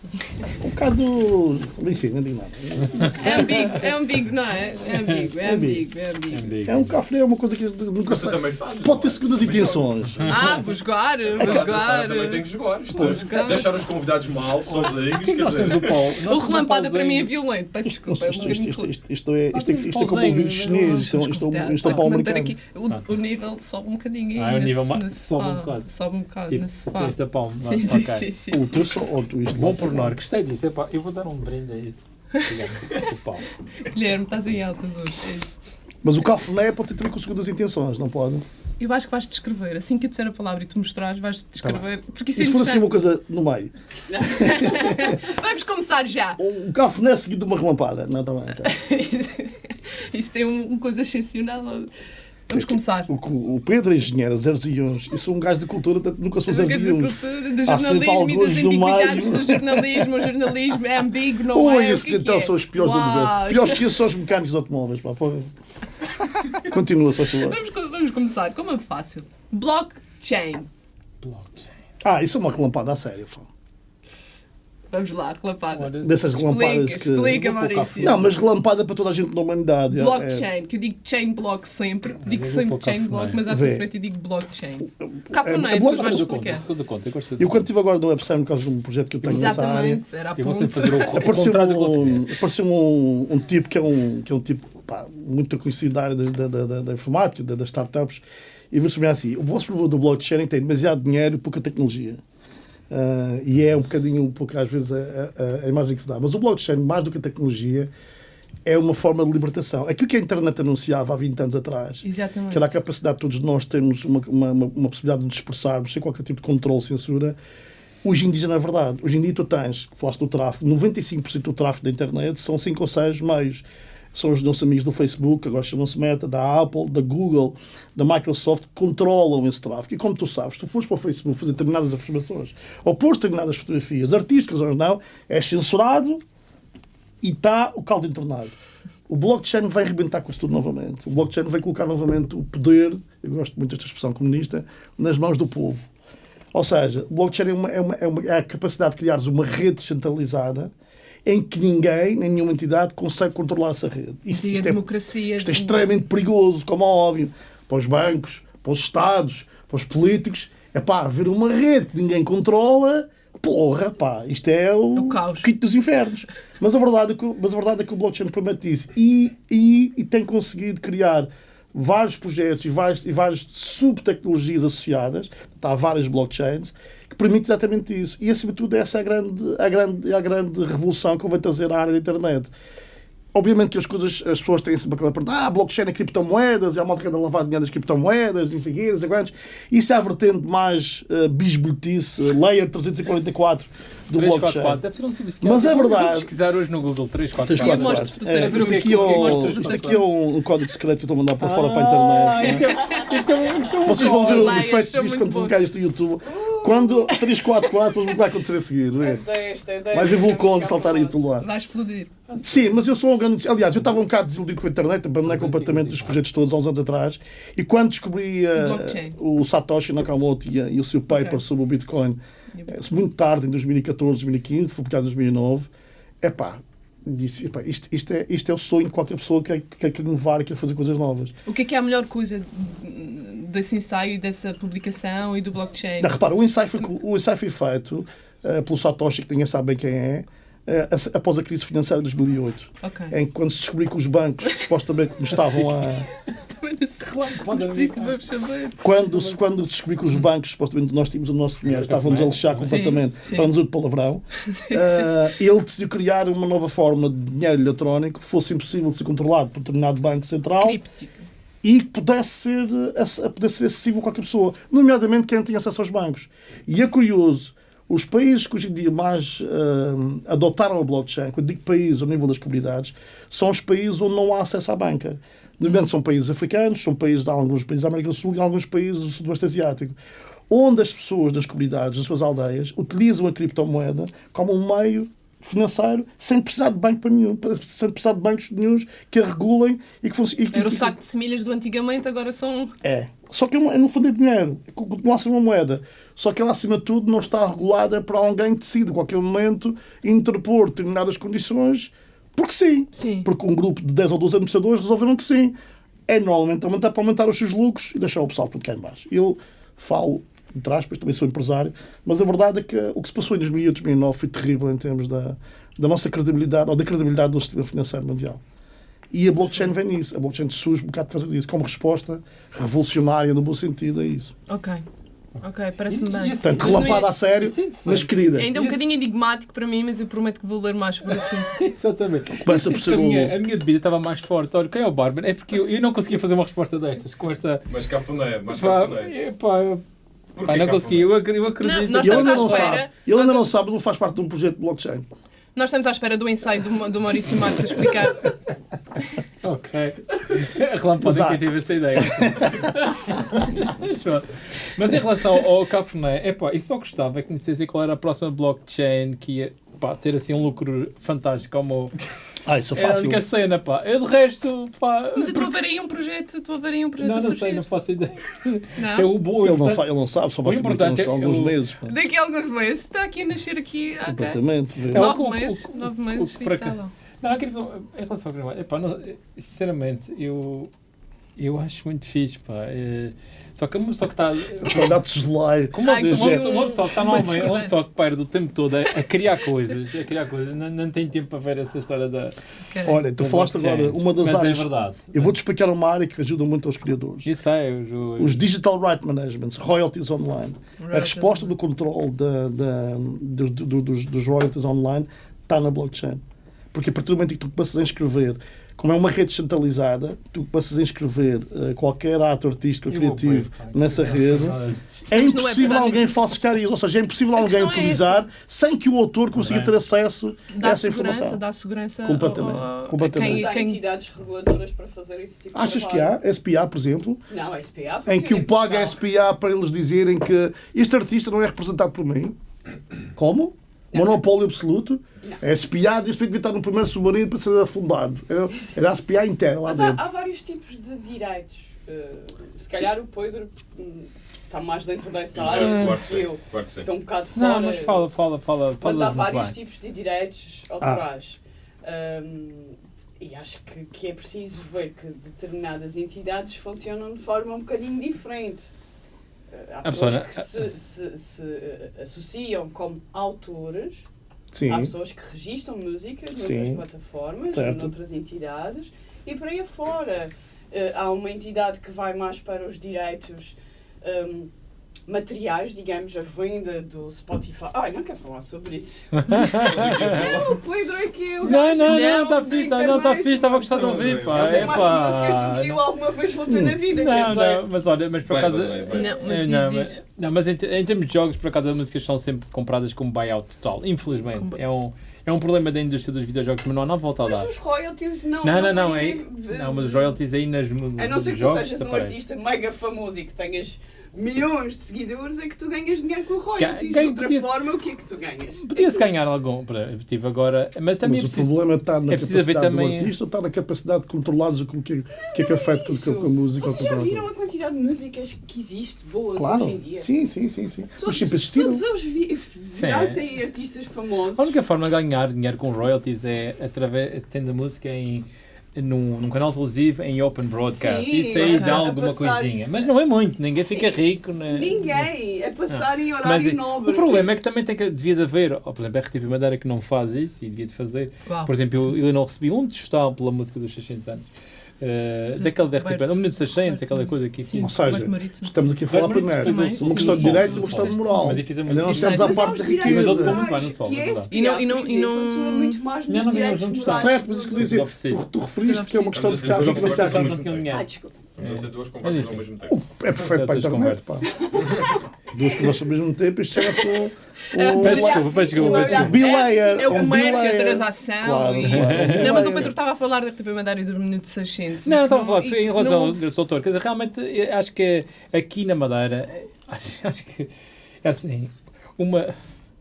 Um bocado. Enfim, não digo nada. É ambíguo, é ambíguo, não é? É ambíguo, é ambíguo, é ambíguo. É um cafuné, é uma coisa que nunca sei. também faz. Pode ter é? segundas intenções. Ah, vou jogar, vou jogar. Também tem que jogar. Jogar. deixar os convidados mal, sozinhos, [laughs] Nós temos o Paulo. O relampada para mim é violento, peço desculpa. é isto, isto, isto, isto é, isto, é, Nós isto é como ouvir os chineses, isto, é- isto, é- isto é um pau americano. aqui. O, o nível sobe um bocadinho. Ah, o nesse- nível sobe um bocado. Sobe um bocado Tipo, palma. Sim, sim, sim, sim. O teu só, ou tu isto. Bom pormenor, gostei disto. Epá, eu vou dar um brinde a isso. O. [laughs] Guilherme, estás em alta hoje. é. Mas o cafuné pode ser também com segundas intenções, não pode? Eu acho que vais descrever. Assim que eu disser a palavra e tu mostrares, vais descrever. Porque isso E é se for assim uma coisa no meio? [laughs] [laughs] Vamos começar já. Um cafuné seguido de uma relampada. Não, está bem. tá. [laughs] Isso tem um, uma coisa excepcional. Vamos começar. O, o Pedro é engenheiro, zeros e uns. Eu sou um gajo de cultura, nunca sou zeros e uns. do jornalismo e das antiguidades do jornalismo. O jornalismo é ambíguo, não Ui, é? Esses é então é? são os piores do Uau, universo. Piores que esses são os mecânicos de automóveis. Pá. Continua, só favor. Vamos, vamos começar. Como é fácil? Blockchain. Blockchain. Ah, isso é uma relampada a sério. Pá. Vamos lá, relapada. Ora, Dessas relampadas Explica, que. explica, Maurício. Não, mas relampada para toda a gente na humanidade. é- Blockchain, que eu digo chain block sempre. Digo eu vou sempre chain cafuné. block, mas à sua frente eu digo blockchain. é- Cafuné, é depois block- vais Estou do conta, explicar. estou do conta. Eu gosto Eu de quando estive agora no website, por causa de um projeto que eu tenho nessa área, Exatamente, era a Eu vou ponte. sempre fazer o, o [laughs] apareceu, eu um, apareceu um, um tipo que é um, que é um tipo pá, muito conhecido da área da, da, da, da informática, da- das startups, e vou subir assim: o vosso problema do blockchain tem demasiado dinheiro e pouca tecnologia. Ah, e é um bocadinho, um pouco às vezes, a, a- a imagem que se dá. Mas o blockchain, mais do que a tecnologia, é uma forma de libertação. Aquilo que a internet anunciava há 20 anos atrás, Exatamente. que era a capacidade de todos nós termos uma, uma, uma, possibilidade de nos expressarmos sem qualquer tipo de controle, censura. Hoje em dia, não é verdade. Hoje em dia, tu tens, falaste do tráfego, 95% do tráfego da internet são 5 ou 6 meios. São os nossos amigos do Facebook, agora chamam-se Meta, da Apple, da Google, da Microsoft, que controlam esse tráfego. E como tu sabes, tu fores para o Facebook fazer determinadas afirmações ou pôr determinadas fotografias artísticas ou não, é censurado e está o caldo entornado. O blockchain vai arrebentar com isso tudo novamente. O blockchain vai colocar novamente o poder, eu gosto muito desta expressão comunista, nas mãos do povo. Ou seja, o blockchain é, uma, é, uma, é, uma- é a capacidade de criares uma rede centralizada em que ninguém, nem nenhuma entidade, consegue controlar essa rede. Isso, isto, é, democracia. isto é extremamente perigoso, como é óbvio, para os bancos, para os Estados, para os políticos. É pá, ver uma rede que ninguém controla, porra, pá, isto é o, O caos. quinto dos infernos. Mas a verdade é que, o- mas a verdade é que o blockchain permite isso e, e, e tem conseguido criar vários projetos e várias, e várias subtecnologias associadas, há várias blockchains, que permitem exatamente isso. E acima de tudo, essa é a grande, a grande, a grande revolução que vai trazer à área da internet. Obviamente que as coisas, as pessoas têm sempre aquela pergunta, ah, blockchain é criptomoedas, é a malta que anda a lavar dinheiro das criptomoedas, não sei o quê, não sei quantos. Isso é a vertente mais uh, bisbilhotice, uh, layer 344 do blockchain. 344, deve ser um significado. Mas é verdade. vou pesquisar hoje no Google 344. Eu mostro-te, tu É, tens isto aqui é é um- isto aqui é um, um código secreto que eu estou a mandar para fora para a Ah, internet. Isto é, isto é um, isto é um Vocês vão ver o efeito disto quando publicar isto no YouTube. Quando 344, o que vai acontecer a seguir? é? Ver vai vulcões ficar saltar aí tudo lá. Vai explodir. Sim, mas eu sou um grande. Aliás, eu estava um bocado desiludido com a internet, abandonei completamente os projetos todos há uns anos atrás. E quando descobri eh, Blockchain. o Satoshi Nakamoto e, e o seu paper Ok. sobre o Bitcoin, eh, muito tarde, em 2014, 2015, foi publicado em 2009, é pá, disse: epá, isto, isto, é, isto é o sonho de qualquer pessoa que quer, quer inovar e quer fazer coisas novas. O que é que é a melhor coisa desse ensaio e dessa publicação e do blockchain? Não, repara, o ensaio foi, o ensaio foi feito eh, pelo Satoshi, que ninguém sabe bem quem é, após a crise financeira de 2008, Ok. em que quando se descobriu que os bancos supostamente nos estavam a. [laughs] Também por isso vamos saber. Quando, se- quando descobri que os bancos, supostamente nós tínhamos o nosso dinheiro, estavam-nos a lixar completamente, para nos de palavrão, [laughs] eh, ele decidiu criar uma nova forma de dinheiro eletrónico que fosse impossível de ser controlado por determinado banco central Críptico. e que pudesse ser, eh, pudesse ser acessível a qualquer pessoa, nomeadamente quem não tinha acesso aos bancos. E é curioso, os países que hoje em dia mais eh, adotaram a blockchain, quando digo países ao nível das comunidades, são os países onde não há acesso à banca. Nomeadamente são países africanos, são países de alguns países da América do Sul e alguns países do Sudoeste Asiático, onde as pessoas das comunidades, das suas aldeias, utilizam a criptomoeda como um meio financeiro sem precisar de banco para nenhum, sem precisar de bancos nenhums que a regulem e que funcionem. Era o saco de semilhas do antigamente, agora são. É. Só que é, é, no fundo é dinheiro. Continua a ser uma moeda. Só que ela, acima de tudo, não está regulada para alguém que decide, a qualquer momento, interpor determinadas condições, porque sim. Sim. Porque um grupo de 10 ou 12 administradores resolveram que sim. É normalmente aumentar para aumentar os seus lucros e deixar o pessoal tudo cá em baixo. Eu falo, entre aspas, também sou empresário, mas a verdade é que o que se passou em 2008, 2009 foi terrível em termos da, da nossa credibilidade, ou da credibilidade do sistema financeiro mundial. E a blockchain vem nisso. A blockchain surge um bocado por causa disso, como resposta revolucionária no bom sentido a isso. Ok. Ok, parece-me bem. assim, Portanto, não relampada é- a sério, Isso é interessante. mas querida. Ainda é um bocadinho enigmático para mim, mas eu prometo que vou ler mais sobre o assunto. [laughs] Exatamente. Começa por sinto ser a, minha, a minha bebida estava mais forte. Olha, quem é o Barber? É porque eu, eu não conseguia fazer uma resposta destas com esta. Mas cafuné, mas Pá, cafuné. é, pá, pá, não cafuné? consegui. Eu, eu acredito. Não, nós Ele ainda não sabe. Ele ainda Nós- não sabe, ele faz parte de um projeto de blockchain. Nós estamos à espera do ensaio do, do Maurício Marques a explicar. [laughs] Ok. A há. ter tive essa ideia. Mas em relação ao Cafuné, é pá, eu só gostava que me dissessem qual era a próxima blockchain que ia pá, ter assim um lucro fantástico como. Ah, isso é É a fácil. única cena, pá. Eu de resto, pá. Mas eu estou a ver aí um projeto, estou a ver aí um projeto Não, a não surgir. sei, não faço ideia. [laughs] Não? Isso é o bom. Ele não, ele não sabe, só vai O saber daqui a é alguns meses. pá. Daqui a alguns meses está aqui a nascer aqui. ok. Completamente. É o- Nove o- o- meses, o- nove meses, cá. lá. Não, aquele, em relação ao gravado, epá, não, sinceramente, eu, eu acho muito fixe, pá. É, só que uma pessoa que está. De lei. Como uma Ai, pessoa, que uma pessoa- uma pessoa que está Uma normalmente, uma pessoa que perde o tempo todo a, a criar coisas, a criar coisas, não, não tem tempo para ver essa história da. Olha, tu da falaste agora, uma das Mas áreas. é verdade. Eu vou-te explicar uma área que ajuda muito aos criadores. Isso é, eu, eu, Os Digital Right Managements, royalties online. A Royalties resposta do controle da, da, do- do- dos, dos royalties online está na blockchain. Porque a partir do momento em que tu começas a inscrever, como é uma rede centralizada, tu começas a inscrever eh, qualquer ato artístico criativo nessa que- rede, é impossível alguém falsificar isso. Ou seja, é impossível A alguém é utilizar sem que o autor consiga Bem. ter acesso a Dá essa segurança, informação. dá segurança ao- Completamente, ao- a completamente. Quem, há quem entidades reguladoras para fazer esse tipo de Achas que há? SPA, por exemplo, Não, a SPA em que o paga. SPA para eles dizerem que este artista não é representado por mim. Como? Monopólio absoluto. A SPA diz que devia estar no primeiro submarino para ser afundado. Era- Era a SPA inteira lá Mas há, dentro. há vários tipos de direitos. Uh, se calhar o Pedro hum, está mais dentro dessa Exato, área claro do que que eu. Claro que. Estou um bocado fora. Não, mas fala, fala, fala. Mas há vários bem. tipos de direitos autorais. Hum, e acho que, que é preciso ver que determinadas entidades funcionam de forma um bocadinho diferente. Há A pessoas pessoa- que se, se- se, eh, associam como autores, Sim. há pessoas que registram músicas noutras Sim. plataformas, Certo. noutras entidades, e por aí afora. Eh, há uma entidade que vai mais para os direitos hum, materiais, digamos, a venda do Spotify. Ai, não quero falar sobre isso. [laughs] é, o Pedro é que o Não, não, não, está fixe, tá- não, está fixe, estava a gostar de ouvir, pá. Tem É mais músicas do que eu alguma vez vou ter na vida, quer Não, não, mas olha, mas por acaso. Não, mas É, diz, não, diz. mas, não, mas em, te- em termos de jogos, por acaso, as músicas são sempre compradas como buyout total. Infelizmente. É um, é um problema da indústria dos videojogos, mas não há não volta a dar. Mas os royalties não. Não, não, não. É, não, mas os royalties aí nas mu- A não ser que tu sejas um artista mega famoso e que tenhas milhões de seguidores, é que tu ganhas dinheiro com royalties. Ga- de outra forma, o que é que tu ganhas? Podia-se ganhar algum. para- Tive agora. Mas também Mas é o preciso. problema está na é capacidade também- do artista ou está na capacidade de controlares o que, o que, o que é que afeta com, isso. com a música ou Vocês já viram a quantidade de músicas que existe boas Claro, hoje em dia? sim, sim, sim, sim. Mas Todos, sempre existiram. todos eles vi, Sim. nascem artistas famosos. A única forma de ganhar dinheiro com royalties é através tendo a música em num, num canal televisivo em open broadcast. Sim, Isso aí dá alguma passar- coisinha. Mas não é muito, ninguém Sim. fica rico. né? Ninguém a passar em Mas horário é- nobre. o problema é que também tem que, devia de haver, por exemplo, a RTP Madeira que não faz isso e devia de fazer. Uau. Por exemplo, eu, eu não recebi um tostão pela música dos 600 anos. Uh, daquele da RTP, um minuto 600, aquela coisa que Sim, Ou seja. Estamos aqui a falar primeiro de uma questão de direitos e uma questão de moral. Mas Ainda não música. chegamos à parte da direitos Mas riqueza. ele muito bem no solo, e é é E não- e não- não- mais Não, nos não, não, que eu do- dizer, oferecido. tu, tu referiste que é uma questão de Estamos a ficar ter com duas ficar- conversas não tinham dinheiro. Ah, desculpa. Vamos a ter duas conversas ao mesmo tempo. É perfeito para a internet, pá. Duas conversas ao mesmo tempo, isto chama-se [laughs] um- Peço desculpa, peço desculpa, desculpa. Bilayer. É o comércio, a transação. Não, mas o. Pedro estava a falar da RTP Madeira e do Minuto 600. Não, não estava a falar em relação ao não- direito de autor. Quer dizer, realmente, acho que aqui na Madeira, [laughs] acho, que é assim, uma.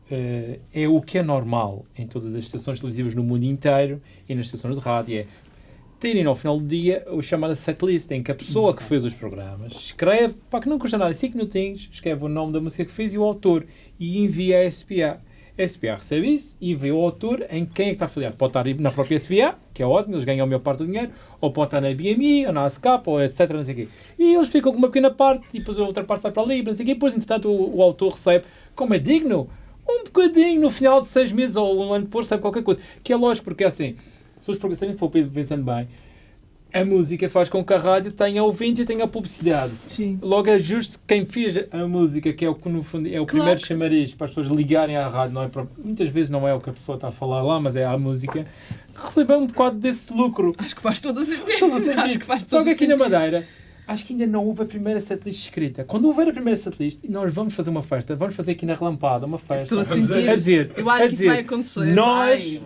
eh, é o que é normal em todas as estações televisivas no mundo inteiro e nas estações de rádio. É terem ao final do dia o chamado setlist, em que a pessoa que fez os programas escreve, para que não custa nada, 5 minutinhos, escreve o nome da música que fez e o autor e envia a SPA. A SPA recebe isso e vê o autor em quem é que está afiliado. Pode estar na própria SPA, que é ótimo, eles ganham a maior parte do dinheiro, ou pode estar na BMI, ou na ASCAP, ou etc. Não sei quê. E eles ficam com uma pequena parte e depois a outra parte vai para ali, não sei quê. E depois, entretanto, o, o autor recebe, como é digno, um bocadinho no final de seis meses ou um ano depois, recebe qualquer coisa. Que é lógico, porque é assim, se os programas for pensando bem, a música faz com que a rádio tenha ouvintes e tenha publicidade. Sim. Logo é justo que quem fez a música, que é o que no fundo é o Claro primeiro que- chamariz para as pessoas ligarem à rádio, não é para- muitas vezes não é o que a pessoa está a falar lá, mas é a música, receber um bocado desse lucro. Acho que faz todo o sentido. Todo o sentido. Acho que faz Só todo que o aqui na sentido. Madeira, acho que ainda não houve a primeira setlist escrita. Quando houver a primeira setlist, nós vamos fazer uma festa, vamos fazer aqui na Relampada uma festa. Estou a sentir. A dizer, Eu acho que isso vai acontecer. nós-.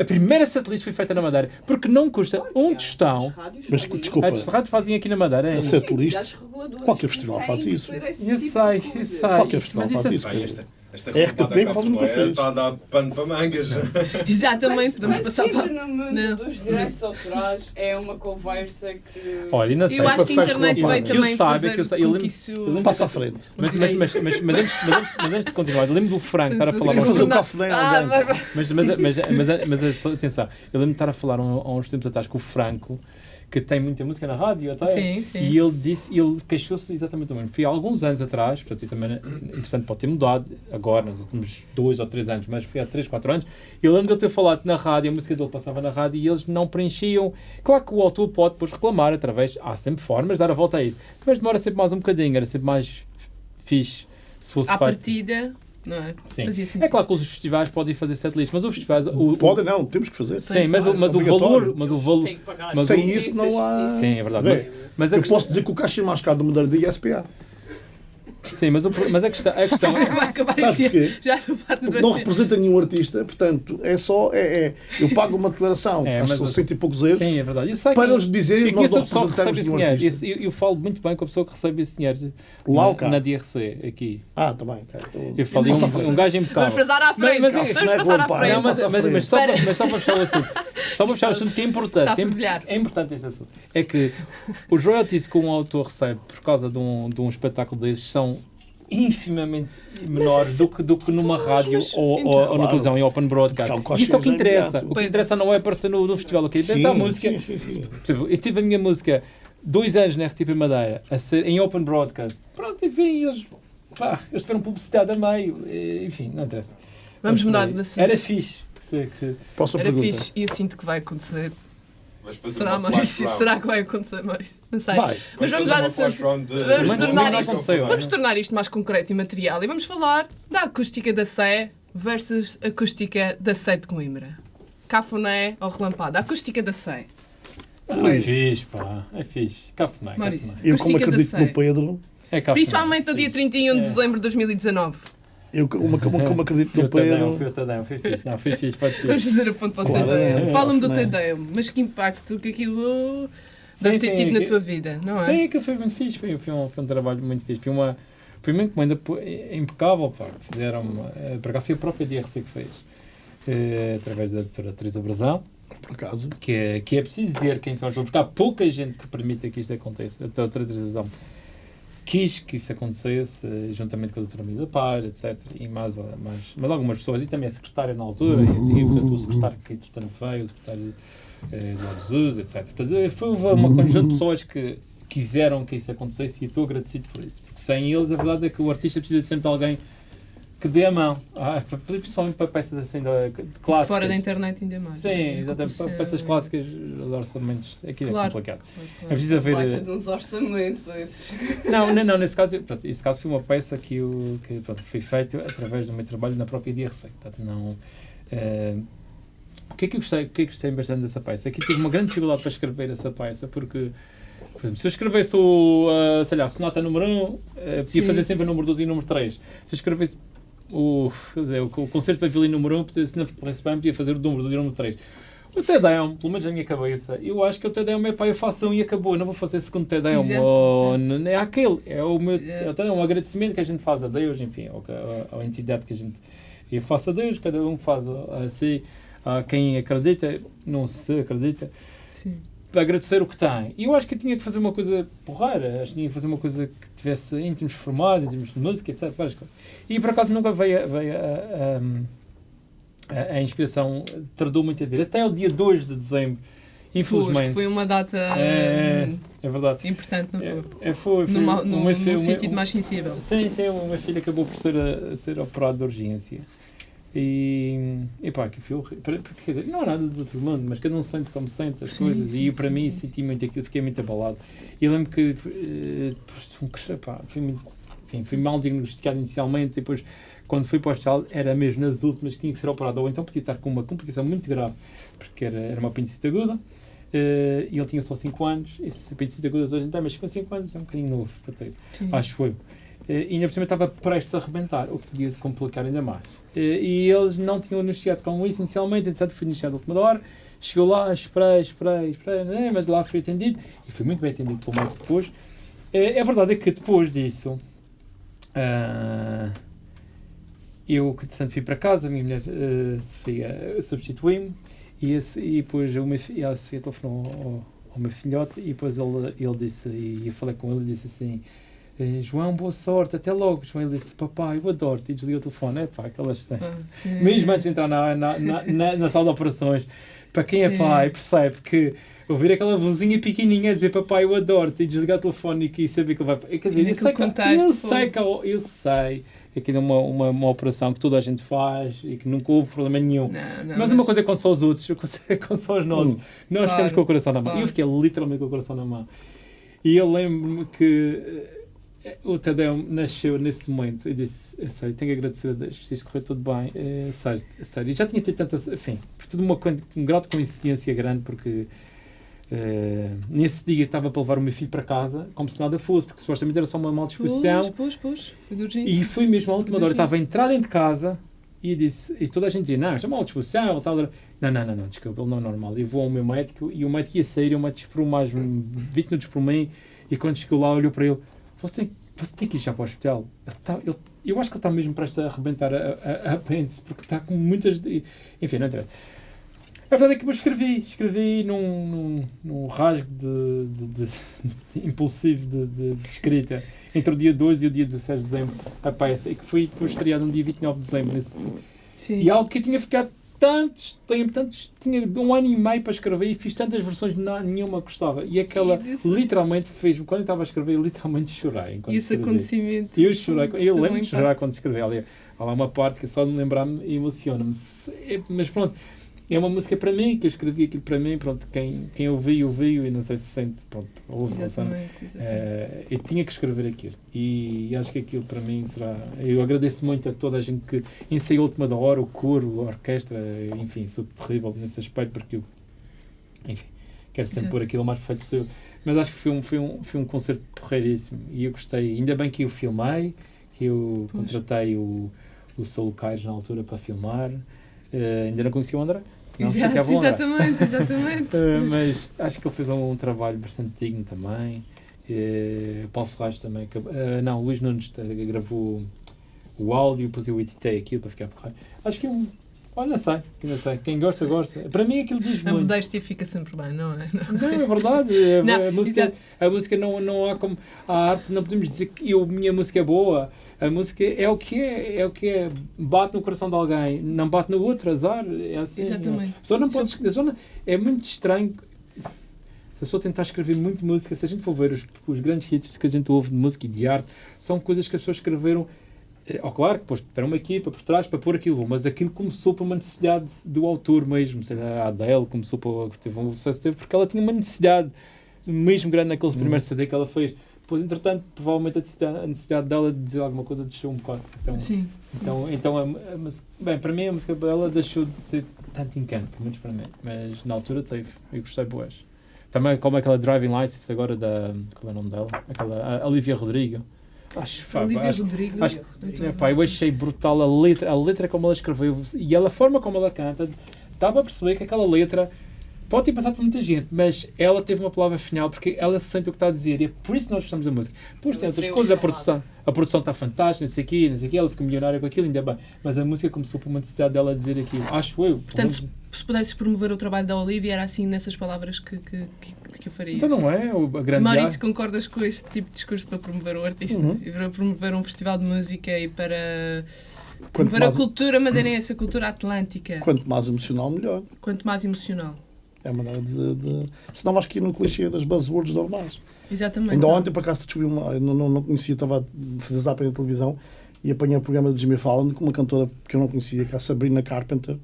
A primeira setlist foi feita na Madeira, porque não custa um tostão. Mas, desculpa, As rádios fazem aqui na Madeira. é a Entidades reguladoras qualquer que festival faz isso. Eu tipo sei, eu sei. Qualquer festival faz é isso. Esta, RTP cá quase nunca fez. Está a dar pano para mangas. Exatamente, Mas- vamos mas passar para. no mundo Não. dos direitos autorais é uma conversa que... Olha, e não sei. Eu acho que a passaste internet vai parte. Que eu também saiba, que eu sa- eu lembro- que isso... eu lembro- Passa à frente. Mas, mas, mas, mas, mas, antes, mas, antes, mas antes de continuar, eu lembro do Franco estar a falar uns fazer um em Ah, mas, mas, mas, mas, mas, mas, atenção, eu lembro de estar a falar um- há uns tempos atrás com o Franco, que tem muita música na rádio até. Sim, sim. E ele disse, ele queixou-se exatamente do mesmo. Foi há alguns anos atrás, portanto, e também, interessante, pode ter mudado agora, nos últimos dois ou três anos, mas foi há três, quatro anos. Eu lembro de ele ter falado na rádio, a música dele passava na rádio e eles não preenchiam. Claro que o autor pode depois reclamar através, há sempre formas de dar a volta a isso, mas demora sempre mais um bocadinho, era sempre mais fixe se fosse À feito. partida, não é? Sim. É claro que os festivais podem fazer setlist, mas os festivais. O, o- Podem não, temos que fazer. Sim, mas, o- mas o valor. Mas o valor. mas Sem o- isso não há... Sim, é verdade. Mas, mas Eu questão, posso dizer que o caixa mais caro do Madeira de SPA. Sim, mas, o, mas a questão, a questão Vai acabar este porquê? Já Porque não representa nenhum artista, portanto, é só. É, é- eu pago uma declaração, É, acho que mas cento e poucos euros, Sim, é verdade. Para que, eles dizerem que nós não representamos nenhum dinheiro. artista. Eu, eu falo muito bem com a pessoa que recebe esse dinheiro Lá na, na DRC, aqui. Ah, tá bem. Então, Eu à um, um gajo Vamos impecável. passar à frente. mas- Vamos não é passar à frente. Não, mas, Passa à mas, mas, só para, mas só para fechar o assunto. Só para fechar o assunto que é importante. Está a é, fervilhar. é importante esse assunto. É que os royalties que um autor recebe por causa de um, de um espetáculo desses são infimamente menores do que, do que numa rádio mas- ou, ou, então, ou na claro. televisão em open broadcast. Isso é o que coste interessa. imediato. O que interessa não é aparecer no, no festival. O que interessa é a música. Sim, sim, sim. Eu tive a minha música dois anos na RTP Madeira, a ser, em open broadcast. Pronto, enfim, eles, pá, eles tiveram publicidade a meio. Enfim, não interessa. Vamos mudar de assunto. Era fixe. que se- que- Próxima Era pergunta. fixe e eu sinto que vai acontecer. Vais fazer Será, uma flash Maurício? round. Será que vai acontecer, Maurício? Não sei. Vai. Mas vamos dar uma a flash sua- round de- vamos Mas tornar isto- aconteceu, Vamos tornar isto mais concreto e material e vamos falar da acústica da Sé versus acústica da Sé de Coimbra. Cafuné ou relampada? A acústica da Sé. Ah, é fixe, pá. É fixe. Cafuné, Maurício. cafuné. Eu, como acredito no Pedro, É cafuné. Principalmente no dia Fixe. 31 de É. dezembro de 2019. Eu, como, como, como acredito Foi no o Tadeu, foi Pedro, o Tadeu, foi fixe. Não, foi fixe, pode Vamos ser. fazer a ponto para o Claro, Tadeu. é. Fala-me do é? Tadeu. Mas que impacto que aquilo Sim, deve ter sim, tido na que- tua vida, não é? Sim, aquilo foi muito fixe. Foi, foi, um, foi um trabalho muito fixe. Foi uma, foi uma encomenda impecável. Pá. Fizeram, eh, por acaso foi a própria DRC que fez. eh, através da doutora Teresa Brazão. por acaso, que é, que é preciso dizer quem são as pessoas, porque há pouca gente que permita que isto aconteça. A doutora Teresa quis que isso acontecesse, juntamente com a doutora Mila Paz, etc. E mais, mais, mais algumas pessoas, e também a secretária na altura, e, e portanto, o secretário que entretanto veio, o secretário eh, de Jesus, etc. Portanto, foi uma conjunto de pessoas que quiseram que isso acontecesse e estou agradecido por isso. Porque sem eles, a verdade é que o artista precisa sempre de alguém que dê a mão, ah, principalmente para peças assim de, de clássicas. Fora da internet ainda mais. Sim, exatamente. Para peças clássicas, os orçamentos, aquilo Claro. é complicado. Claro, É claro. preciso haver. De uns orçamentos esses. [laughs] Não, não, não, nesse caso, pronto, esse caso foi uma peça que, eu, que pronto, foi feita através do meu trabalho na própria DRC. Portanto, não. eh, o que é que eu gostei, o que é que gostei bastante dessa peça? É eu tive uma grande dificuldade para escrever essa peça, porque, por exemplo, se eu escrevesse o, ah, sei lá, sonata número 1, um, eh, podia Sim. fazer sempre o número 2 e o número 3. Se eu escrevesse o, dizer, o, o concerto para violino número 1, um, se não corresse bem, podia fazer o número 2 e o número 3. O Tedeum, pelo menos na minha cabeça, eu acho que o Tedeum é pá, eu faço um e acabou, eu não vou fazer segundo Tedeum. Ou, É aquele, é o meu É. é um agradecimento que a gente faz a Deus, enfim, ou que- à, entidade que a gente. Eu faço a Deus, cada um faz a, a si, a quem acredita, não se acredita, Sim. Para agradecer o que tem. E eu acho que eu tinha que fazer uma coisa porreira, acho que tinha que fazer uma coisa que tivesse em termos formados, em termos de música, etc. Várias coisas. E por acaso nunca veio, a- veio a, a, a, a inspiração, tardou muito a vir. Até o dia 2 de dezembro, Pois, infelizmente. foi uma data É, hum, é verdade. importante, não foi? É, é, foi, foi Numa- no, fi- o meu- sentido mais sensível. Sim, sim, o meu filho acabou por ser, a, a ser operado de urgência. E, e pá, que foi Quer dizer, não há nada de outro mundo, mas cada um sente como sente as Sim, coisas. sim, e para sim, mim senti muito aquilo, fiquei muito abalado. E eu lembro que eh, depois, pá, fui, muito, enfim, fui mal diagnosticado inicialmente. Depois, quando fui para o hospital, era mesmo nas últimas que tinha que ser operado. Ou então podia estar com uma complicação muito grave, porque era, era uma apendicite aguda. eh, e ele tinha só 5 anos. Esse apendicite aguda hoje em dia, mas com 5 anos é um bocadinho novo para ter acho eu. E ainda por cima estava prestes a arrebentar, o que podia complicar ainda mais. E eles não tinham anunciado com isso inicialmente, entretanto foi anunciado a última hora. Chegou lá, esperei, esperei, esperei, né, mas lá foi atendido e foi muito bem atendido pelo médico depois. A verdade é que depois disso, ah, eu que entretanto fui para casa, a minha mulher eh, Sofia substituiu-me e, e depois o meu, fi- a Sofia telefonou ao, ao meu filhote e depois ele, ele disse, e eu falei com ele e disse assim. João, boa sorte, até logo. João, ele disse, papai, eu adoro-te. E desligou o telefone. É pá, aquelas cenas. Ah. Mesmo antes de entrar na, na, na, na, na sala de operações, para quem é Sim. pai, percebe que ouvir aquela vozinha pequenininha dizer papai, eu adoro-te, e desligar o telefone e que saber que ele vai. Quer dizer, eu sei, que, eu sei que eu, eu sei que aquilo é uma, uma, uma operação que toda a gente faz e que nunca houve problema nenhum. Não, não, mas, uma coisa é quando são os outros, [laughs] coisa é quando são os nossos. Hum. Nós Claro, ficamos com o coração na mão. E claro. eu fiquei literalmente com o coração na mão. E eu lembro-me que eh, o Tadeu nasceu nesse momento e disse: "É sério, tenho que agradecer a Deus, isto correu tudo bem. É sério, é sério. E já tinha tido tantas. Enfim, foi tudo uma, um grau de coincidência grande, porque eh, nesse dia estava para levar o meu filho para casa, como se nada fosse, porque supostamente era só uma mal disposição. Pois, pois, pois. Foi. E fui mesmo à última hora, estava a entrar dentro de casa e disse, e toda a gente dizia, não, isto é mal disposição, ele tal. Não, não, não, não, desculpa, ele não é normal. Eu vou ao meu médico e o médico ia sair, o médico esperou mais 20 minutos por mim e quando chegou lá olhou para ele, você, você tem que ir já para o hospital. Ele tá, ele, eu acho que ele está mesmo prestes a arrebentar a, a, a apêndice, porque está com muitas... Enfim, não interessa. A verdade é que eu escrevi, escrevi num, num, num rasgo de, de, de- de impulsivo de, escrita entre o dia 2 e o dia 16 de dezembro a peça, e que foi estreada no dia 29 de dezembro. Nesse, Sim. e algo que eu tinha ficado tantos tempos, tantos, tinha um ano e meio para escrever e fiz tantas versões, não, nenhuma gostava. E aquela E literalmente fez quando eu estava a escrever, eu literalmente chorei. E esse escrevia. acontecimento. Eu chorei, eu Teve lembro de chorar quando escrevi. Há lá uma parte que só de me lembrar-me emociona-me. Se- é- Mas pronto, é uma música para mim, que eu escrevi aquilo para mim. Pronto, quem, quem ouviu, ouviu e não sei se sente. Pronto, ouve, não. Exatamente, exatamente. Eh, eu tinha que escrever aquilo e acho que aquilo para mim será. Eu agradeço muito a toda a gente que ensaiou a última da hora, o coro, a orquestra, enfim, sou terrível nesse aspecto porque eu, enfim, quero sempre Exato. pôr aquilo o mais perfeito possível. Mas acho que foi um, foi um, foi um concerto porreiríssimo e eu gostei. Ainda bem que eu filmei, que eu Pois. contratei o, o Saulo Caires na altura para filmar. Eh, ainda não conhecia o André, senão Exato, o André. exatamente, [laughs] exatamente. Uh, mas acho que ele fez um, trabalho bastante digno também. Uh, Paulo Ferraz também. uh, não, o Luís Nunes gravou o áudio, depois eu editei aquilo para ficar porreiro. Acho que é um. Olha, não sei, não sei. Quem gosta, gosta. Para mim aquilo diz A muito. modéstia fica sempre bem, não é? Não, é verdade. A, [laughs] Não, a música, exato. a música não, não há como. A arte não podemos dizer que eu, minha música é boa. A música é o que é. É o que é. Bate no coração de alguém, não bate no outro, azar. É assim. Exatamente. A pessoa não pode. A pessoa não- é muito estranho. Se a pessoa tentar escrever muito música, se a gente for ver os, os grandes hits que a gente ouve de música e de arte, são coisas que as pessoas escreveram. Eh, Oh, claro que depois tiveram uma equipa por trás para pôr aquilo, mas aquilo começou por uma necessidade do autor mesmo. Sei lá, a Adele começou por. teve um sucesso, teve porque ela tinha uma necessidade mesmo grande naquele primeiro CD que ela fez. Depois, entretanto, provavelmente a necessidade, dela de dizer alguma coisa deixou um bocado. Então, Sim. então, então a, a bem, para mim a música dela deixou de ter tanto encanto, pelo menos para mim. Mas na altura teve, eu gostei boas. Também como aquela Driving License agora da. Qual é o nome dela? Aquela a Olivia Rodrigo. Acho, pá, Olivia acho, Rodrigo. acho- é, pá, eu achei brutal a letra, a letra como ela escreveu e ela, a forma como ela canta, dava a perceber que aquela letra pode ter passado por muita gente, mas ela teve uma palavra final porque ela sente o que está a dizer e é por isso que nós gostamos da música. Depois tem outras coisas, a palavra. produção, a produção está fantástica, não sei o quê, não sei o quê, ela fica milionária com aquilo, ainda bem. Mas a música começou por uma necessidade dela dizer aquilo, acho eu. Portanto, se pudesses promover o trabalho da Olivia, era assim nessas palavras que, que, que, que eu faria. então não é o- a grande Maurício, concordas com este tipo de discurso para promover o artista? Uhum. E para promover um festival de música e para Quanto promover a mais, cultura madeirense, a cultura atlântica? quanto mais emocional, melhor. Quanto mais emocional. É a maneira de. de... Senão vais cair no clichê das buzzwords normais. Exatamente. Ainda não. ontem, por acaso, descobri uma. Eu não, não, não conhecia, estava a fazer zapping na televisão e apanhei o programa do Jimmy Fallon com uma cantora que eu não conhecia, que é a Sabrina Carpenter,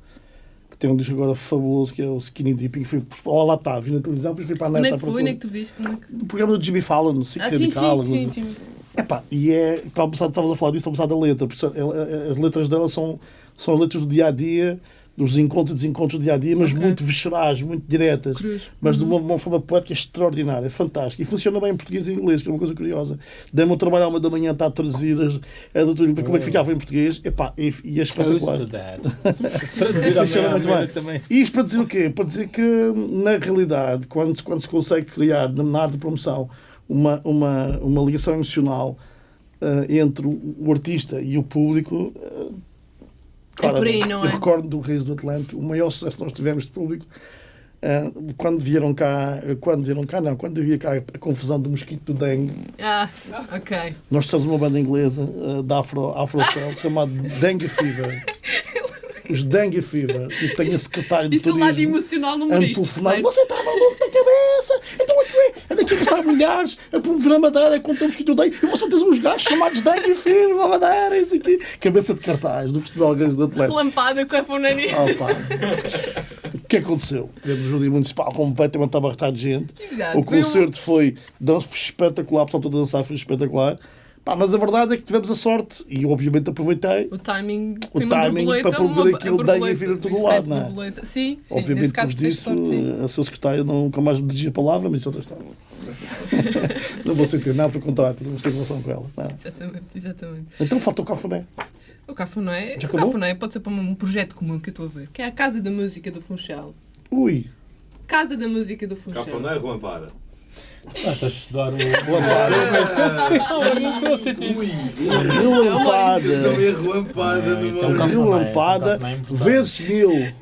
que tem um disco agora fabuloso que é o Skinny Dipping. Fui, oh, lá está, vi na televisão, depois fui para a Onde net é à que foi? Onde é que tu viste? Onde é que- O programa do Jimmy Fallon, Sick Ah, sim, Radical. sim, sim, sim. Epá, e é. Estavas a falar disso, estava a pensar da letra. porque ela- As letras dela são, são letras do dia a dia, dos encontros e desencontros do dia a dia, mas Ok. muito viscerais, muito diretas. Cruz. Mas de Uhum. uma, uma forma poética extraordinária, fantástica. E funciona bem em português e em inglês, que é uma coisa curiosa. Dei-me um trabalho à uma da manhã, está a traduzir as, a doutora, como é que ficava em português. Epá, e, e é espetacular. [laughs] [laughs] Funciona muito bem. também. E isto para dizer o quê? Para dizer que, na realidade, quando, se- quando se consegue criar, na arte de promoção, uma, uma, uma ligação emocional eh, entre o, o artista e o público, É não é? Eu recordo do Reis do Atlântico, o maior sucesso que nós tivemos de público, eh, quando vieram cá, quando vieram cá, não, quando havia cá a confusão do mosquito do dengue, Ah, ok. nós temos uma banda inglesa eh, da Afro, Afro Cell [laughs] chamada Dengue Fever. [laughs] Os Dengue Fever. E tem a secretária de Isso é o lado turismo emocional no a humorista. telefonar. Você está maluco da cabeça? Então aqui é, anda aqui a gastar milhares a promover a Madeira contra o mosquito dengue. E você tem uns gajos chamados Dengue Fever na Madeira. Isso aqui. Cabeça de cartaz do Festival Grande do Atlético. Relampada com a fonania. Oh, pá. O que aconteceu? Tivemos o Júri Municipal completamente abarrotado de gente. Exato. O um- concerto foi, dança foi espetacular, pessoal todo a dançar foi espetacular. Pá, mas a verdade é que tivemos a sorte e obviamente aproveitei. O timing O timing para promover aquilo a daí e vir a todo o lado, não é? Sim, sim. obviamente teve disso sorte, sim. a sua secretária nunca mais me dirigia a palavra, mas isso é outra história. [laughs] não vou sentir nada, pelo contrário, não ter relação com ela. não é? Exatamente, exatamente. Então falta o cafuné. O Cafuné, Já o? Cafuné pode ser para um projeto comum que eu estou a ver, que é a Casa da Música do Funchal. Ui, Casa da Música do Funchal. Cafuné relampada. Ah, estás a estudar o. o Não estou a sentir. isso é um isso é um cafuné importante. vezes mil.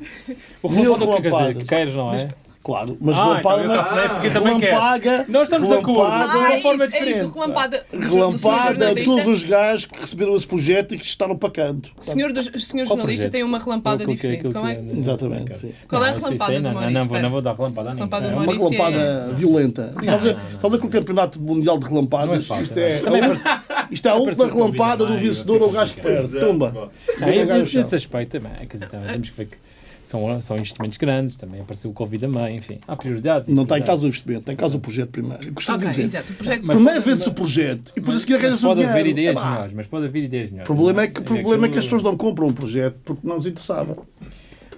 O Mil relampada o que quer dizer? Que queres, não é? Claro, mas Ah, relampada então não telefonei porque também. Relampaga, Nós estamos de acordo. relampaga, de uma Ah, é forma isso, é diferente. isso, relampada. Relampada, jornalista. todos os gajos que receberam esse projeto e que estaram para canto. O senhor, dos- o senhor jornalista tem uma relampada que- diferente. é, que é- Exatamente, Ok. sim. qual é a relampada do não, Maurício? não, vou, não vou dar relampada a ninguém. Relampada É uma relampada violenta. Estás a a com o campeonato mundial de é relampadas? Isto é, a Isto é a última relampada do vencedor é? ao gajo que perde. Tumba. Não, Fica esse, o gajo esse, no esse chão. aspecto também, quer dizer, também temos que ver que são, são investimentos grandes, também apareceu o Covid também, enfim, há prioridades. Não está em causa do investimento, está em causa do projeto primeiro. Eu costumo Ok, dizer. exato. O projeto Mas- Primeiro vende-se o projeto e depois a seguir Mas arranjas o pode haver dinheiro. ideias melhores, mas pode haver ideias melhores. O problema é que, o problema é que as pessoas não compram um projeto porque não lhes interessava.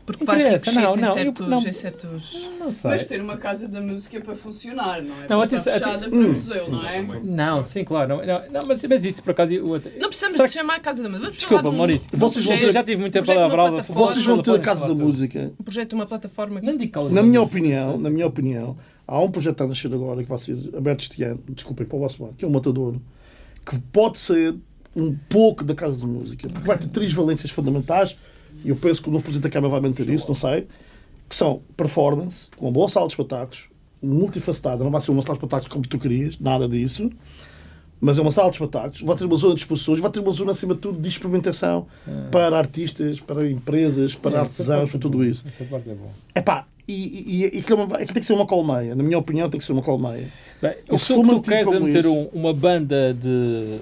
Porque faz Interessa, ricochete não, não, certos... não. em certos... Não sei. Mas ter uma casa da música para funcionar, não é? Não, atenção, fechada para museu, não é? Não, sim, claro. Não, não, não, mas, mas isso, por acaso, eu até- Não precisamos Será de chamar a Casa da Música. Desculpa, de um- Maurício. um Vocês vão eu já tive muita palavra. Vocês vão ter a Casa da Música. Um projeto de uma plataforma que Não digo causa Na minha opinião, na minha opinião, há um projeto que está a nascer agora que vai ser aberto este ano, desculpem para o vosso lado, que é o Matador, que pode ser um pouco da Casa da Música, porque vai ter três valências fundamentais, e eu penso que o novo Presidente da Câmara vai manter isso, não sei, que são performance, com uma boa sala de espetáculos, multifacetada, não vai ser uma sala de espetáculos como tu querias, nada disso, mas é uma sala de espetáculos, vai ter uma zona de exposições, vai ter uma zona, acima de tudo, de experimentação para artistas, para empresas, para É, artesãos, para parte tudo é isso. Essa parte é boa. Epá, e, e, e aquilo, é aquilo tem que ser uma colmeia. Na minha opinião, tem que ser uma colmeia. Bem, E se tu queres é como meter um- uma banda de,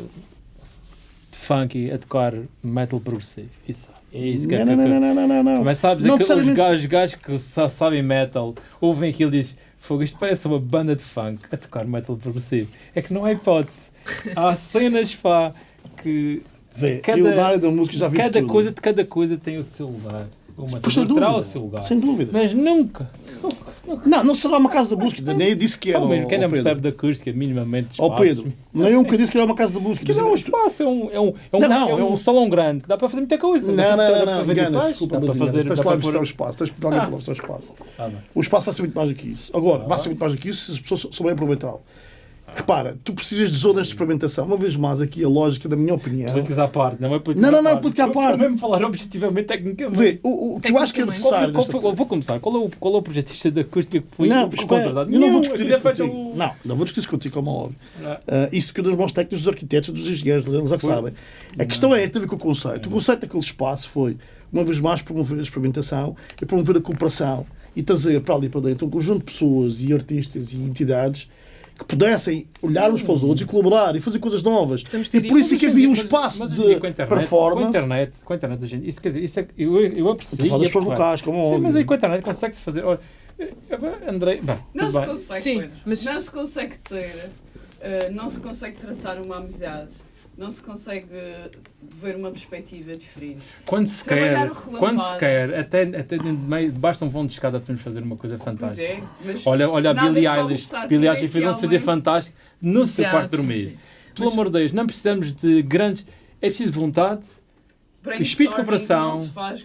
de funk a tocar metal progressivo. Isso é isso que é Não, que- não, não, não, não, não, não. Mas sabes, Não aquele- os necessariamente- gajos, gajos que só sabem metal ouvem aquilo e dizem Fogo, isto parece uma banda de funk a tocar metal progressivo. É que não há hipótese. Há [laughs] cenas pá, que Vê, cada- eu na área da música já vi cada tudo. coisa, cada coisa tem o seu lugar. Pois, sem terá o seu lugar. Sem dúvida. Mas nunca. Não, não será uma casa da música. Nem eu disse que era. Só mesmo quem não ó, Pedro. percebe da acústica, minimamente de Ó espaços. Pedro, nem eu que disse que era uma casa da música. [laughs] Que não é um espaço, é um, é um, é um, Não, não, é um é um- salão grande que dá para fazer muita coisa. Não, não, não, não, enganas, desculpa, mas fazer. para lá de pôr- mostrar o espaço, de dar Ah. para mostrar o espaço. Ah. O espaço vai ser muito mais do que isso. Agora, vai ser muito mais do que isso se as pessoas souberem aproveitá-lo. Repara, tu precisas de zonas de experimentação. Uma vez mais, aqui a lógica, da minha opinião. Políticas à parte, não é política Não, não, à não, política à Estou parte. mesmo a falar objetivamente, tecnicamente. Vê, o, o que eu acho que é foi- Qual foi, necessário. qual foi- vou começar. Qual é o, qual é o projetista da acústica que foi, Não, contratado? eu não vou discutir isso é contigo. Não, não vou discutir isso contigo, como é óbvio. Ah, isso que dos bons técnicos, dos arquitetos, dos engenheiros, eles é que sabem. A questão é, tem a ver com o conceito. O conceito daquele espaço foi, uma vez mais, promover a experimentação e promover a cooperação e trazer para ali para dentro um conjunto de pessoas e artistas e entidades que pudessem olhar uns para os outros e colaborar e fazer coisas novas. E por isso é que havia um espaço mas de dia com a internet, Com a performance. internet, com a internet, hoje em dia, isso quer dizer, isso é, eu, eu aprecio. Estou a falar das e é pessoas porreiro. locais, como Sim, óbvio. mas aí com a internet consegue-se fazer. Olha, Andrei, bem, Não tudo se bem. consegue, Sim, mas- Não se consegue ter, eh, não se consegue traçar uma amizade, não se consegue ver uma perspectiva diferente. Quando se Trabalhar quer, quando se quer, até, até dentro de meio, basta um vão de escada podemos fazer uma coisa Pois fantástica. é, mas Olha, olha a Billie Eilish. Billie Eilish fez um CD fantástico no seu quarto dormir. Pelo amor de Deus, não precisamos de grandes. É preciso vontade, espírito de cooperação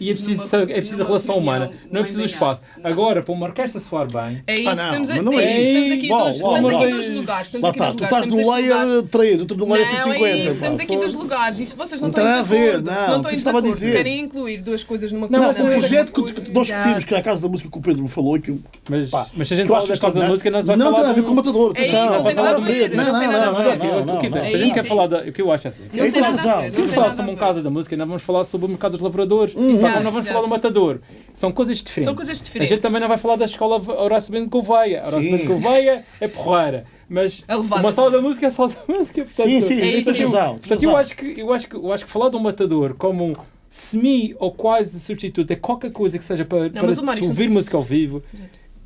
e é preciso, é preciso a relação humana. Não é preciso o espaço. Agora, para uma orquestra soar bem, É isso, Ah, não, estamos, a, mas não é é isso, isso. estamos aqui Uau, dois, uau, estamos uau. aqui dois lugares. Estamos Lá aqui está, tu lugares. estás lugar- layer 3, outro do layer Não, é 150. isso, estamos aqui foda. dois lugares. E se vocês não Não estão em tem a ver, não, não estão em estava a dizer. querem incluir duas coisas numa Não, coisa. Não, o é projeto que, uma nós discutimos, que era a Casa da Música que o Pedro me falou e que mas, se a gente fala acho da que Casa da não- Música, não se vai não falar tem a ver com o matador. É atenção, não falar não não, não, Assim, não, não, É Se a gente quer é falar. O que eu acho é assim. Não tens razão. Se não falar sobre um ver. casa da música, não vamos falar sobre o mercado dos lavradores, Exato, só como não vamos falar do exato. matador. São coisas diferentes. São coisas A diferentes. gente também não vai falar da escola Horácio Bento Gouveia. Horácio. Bento Gouveia é porreira. Mas É uma sala da música é sala da música. Portanto, Sim, sim, É isso, é tens Portanto, eu acho, que, eu, acho que, eu acho que falar do matador como um semi ou quase substituto é qualquer coisa que seja para, para mas o Mário tu ouvir música ao vivo.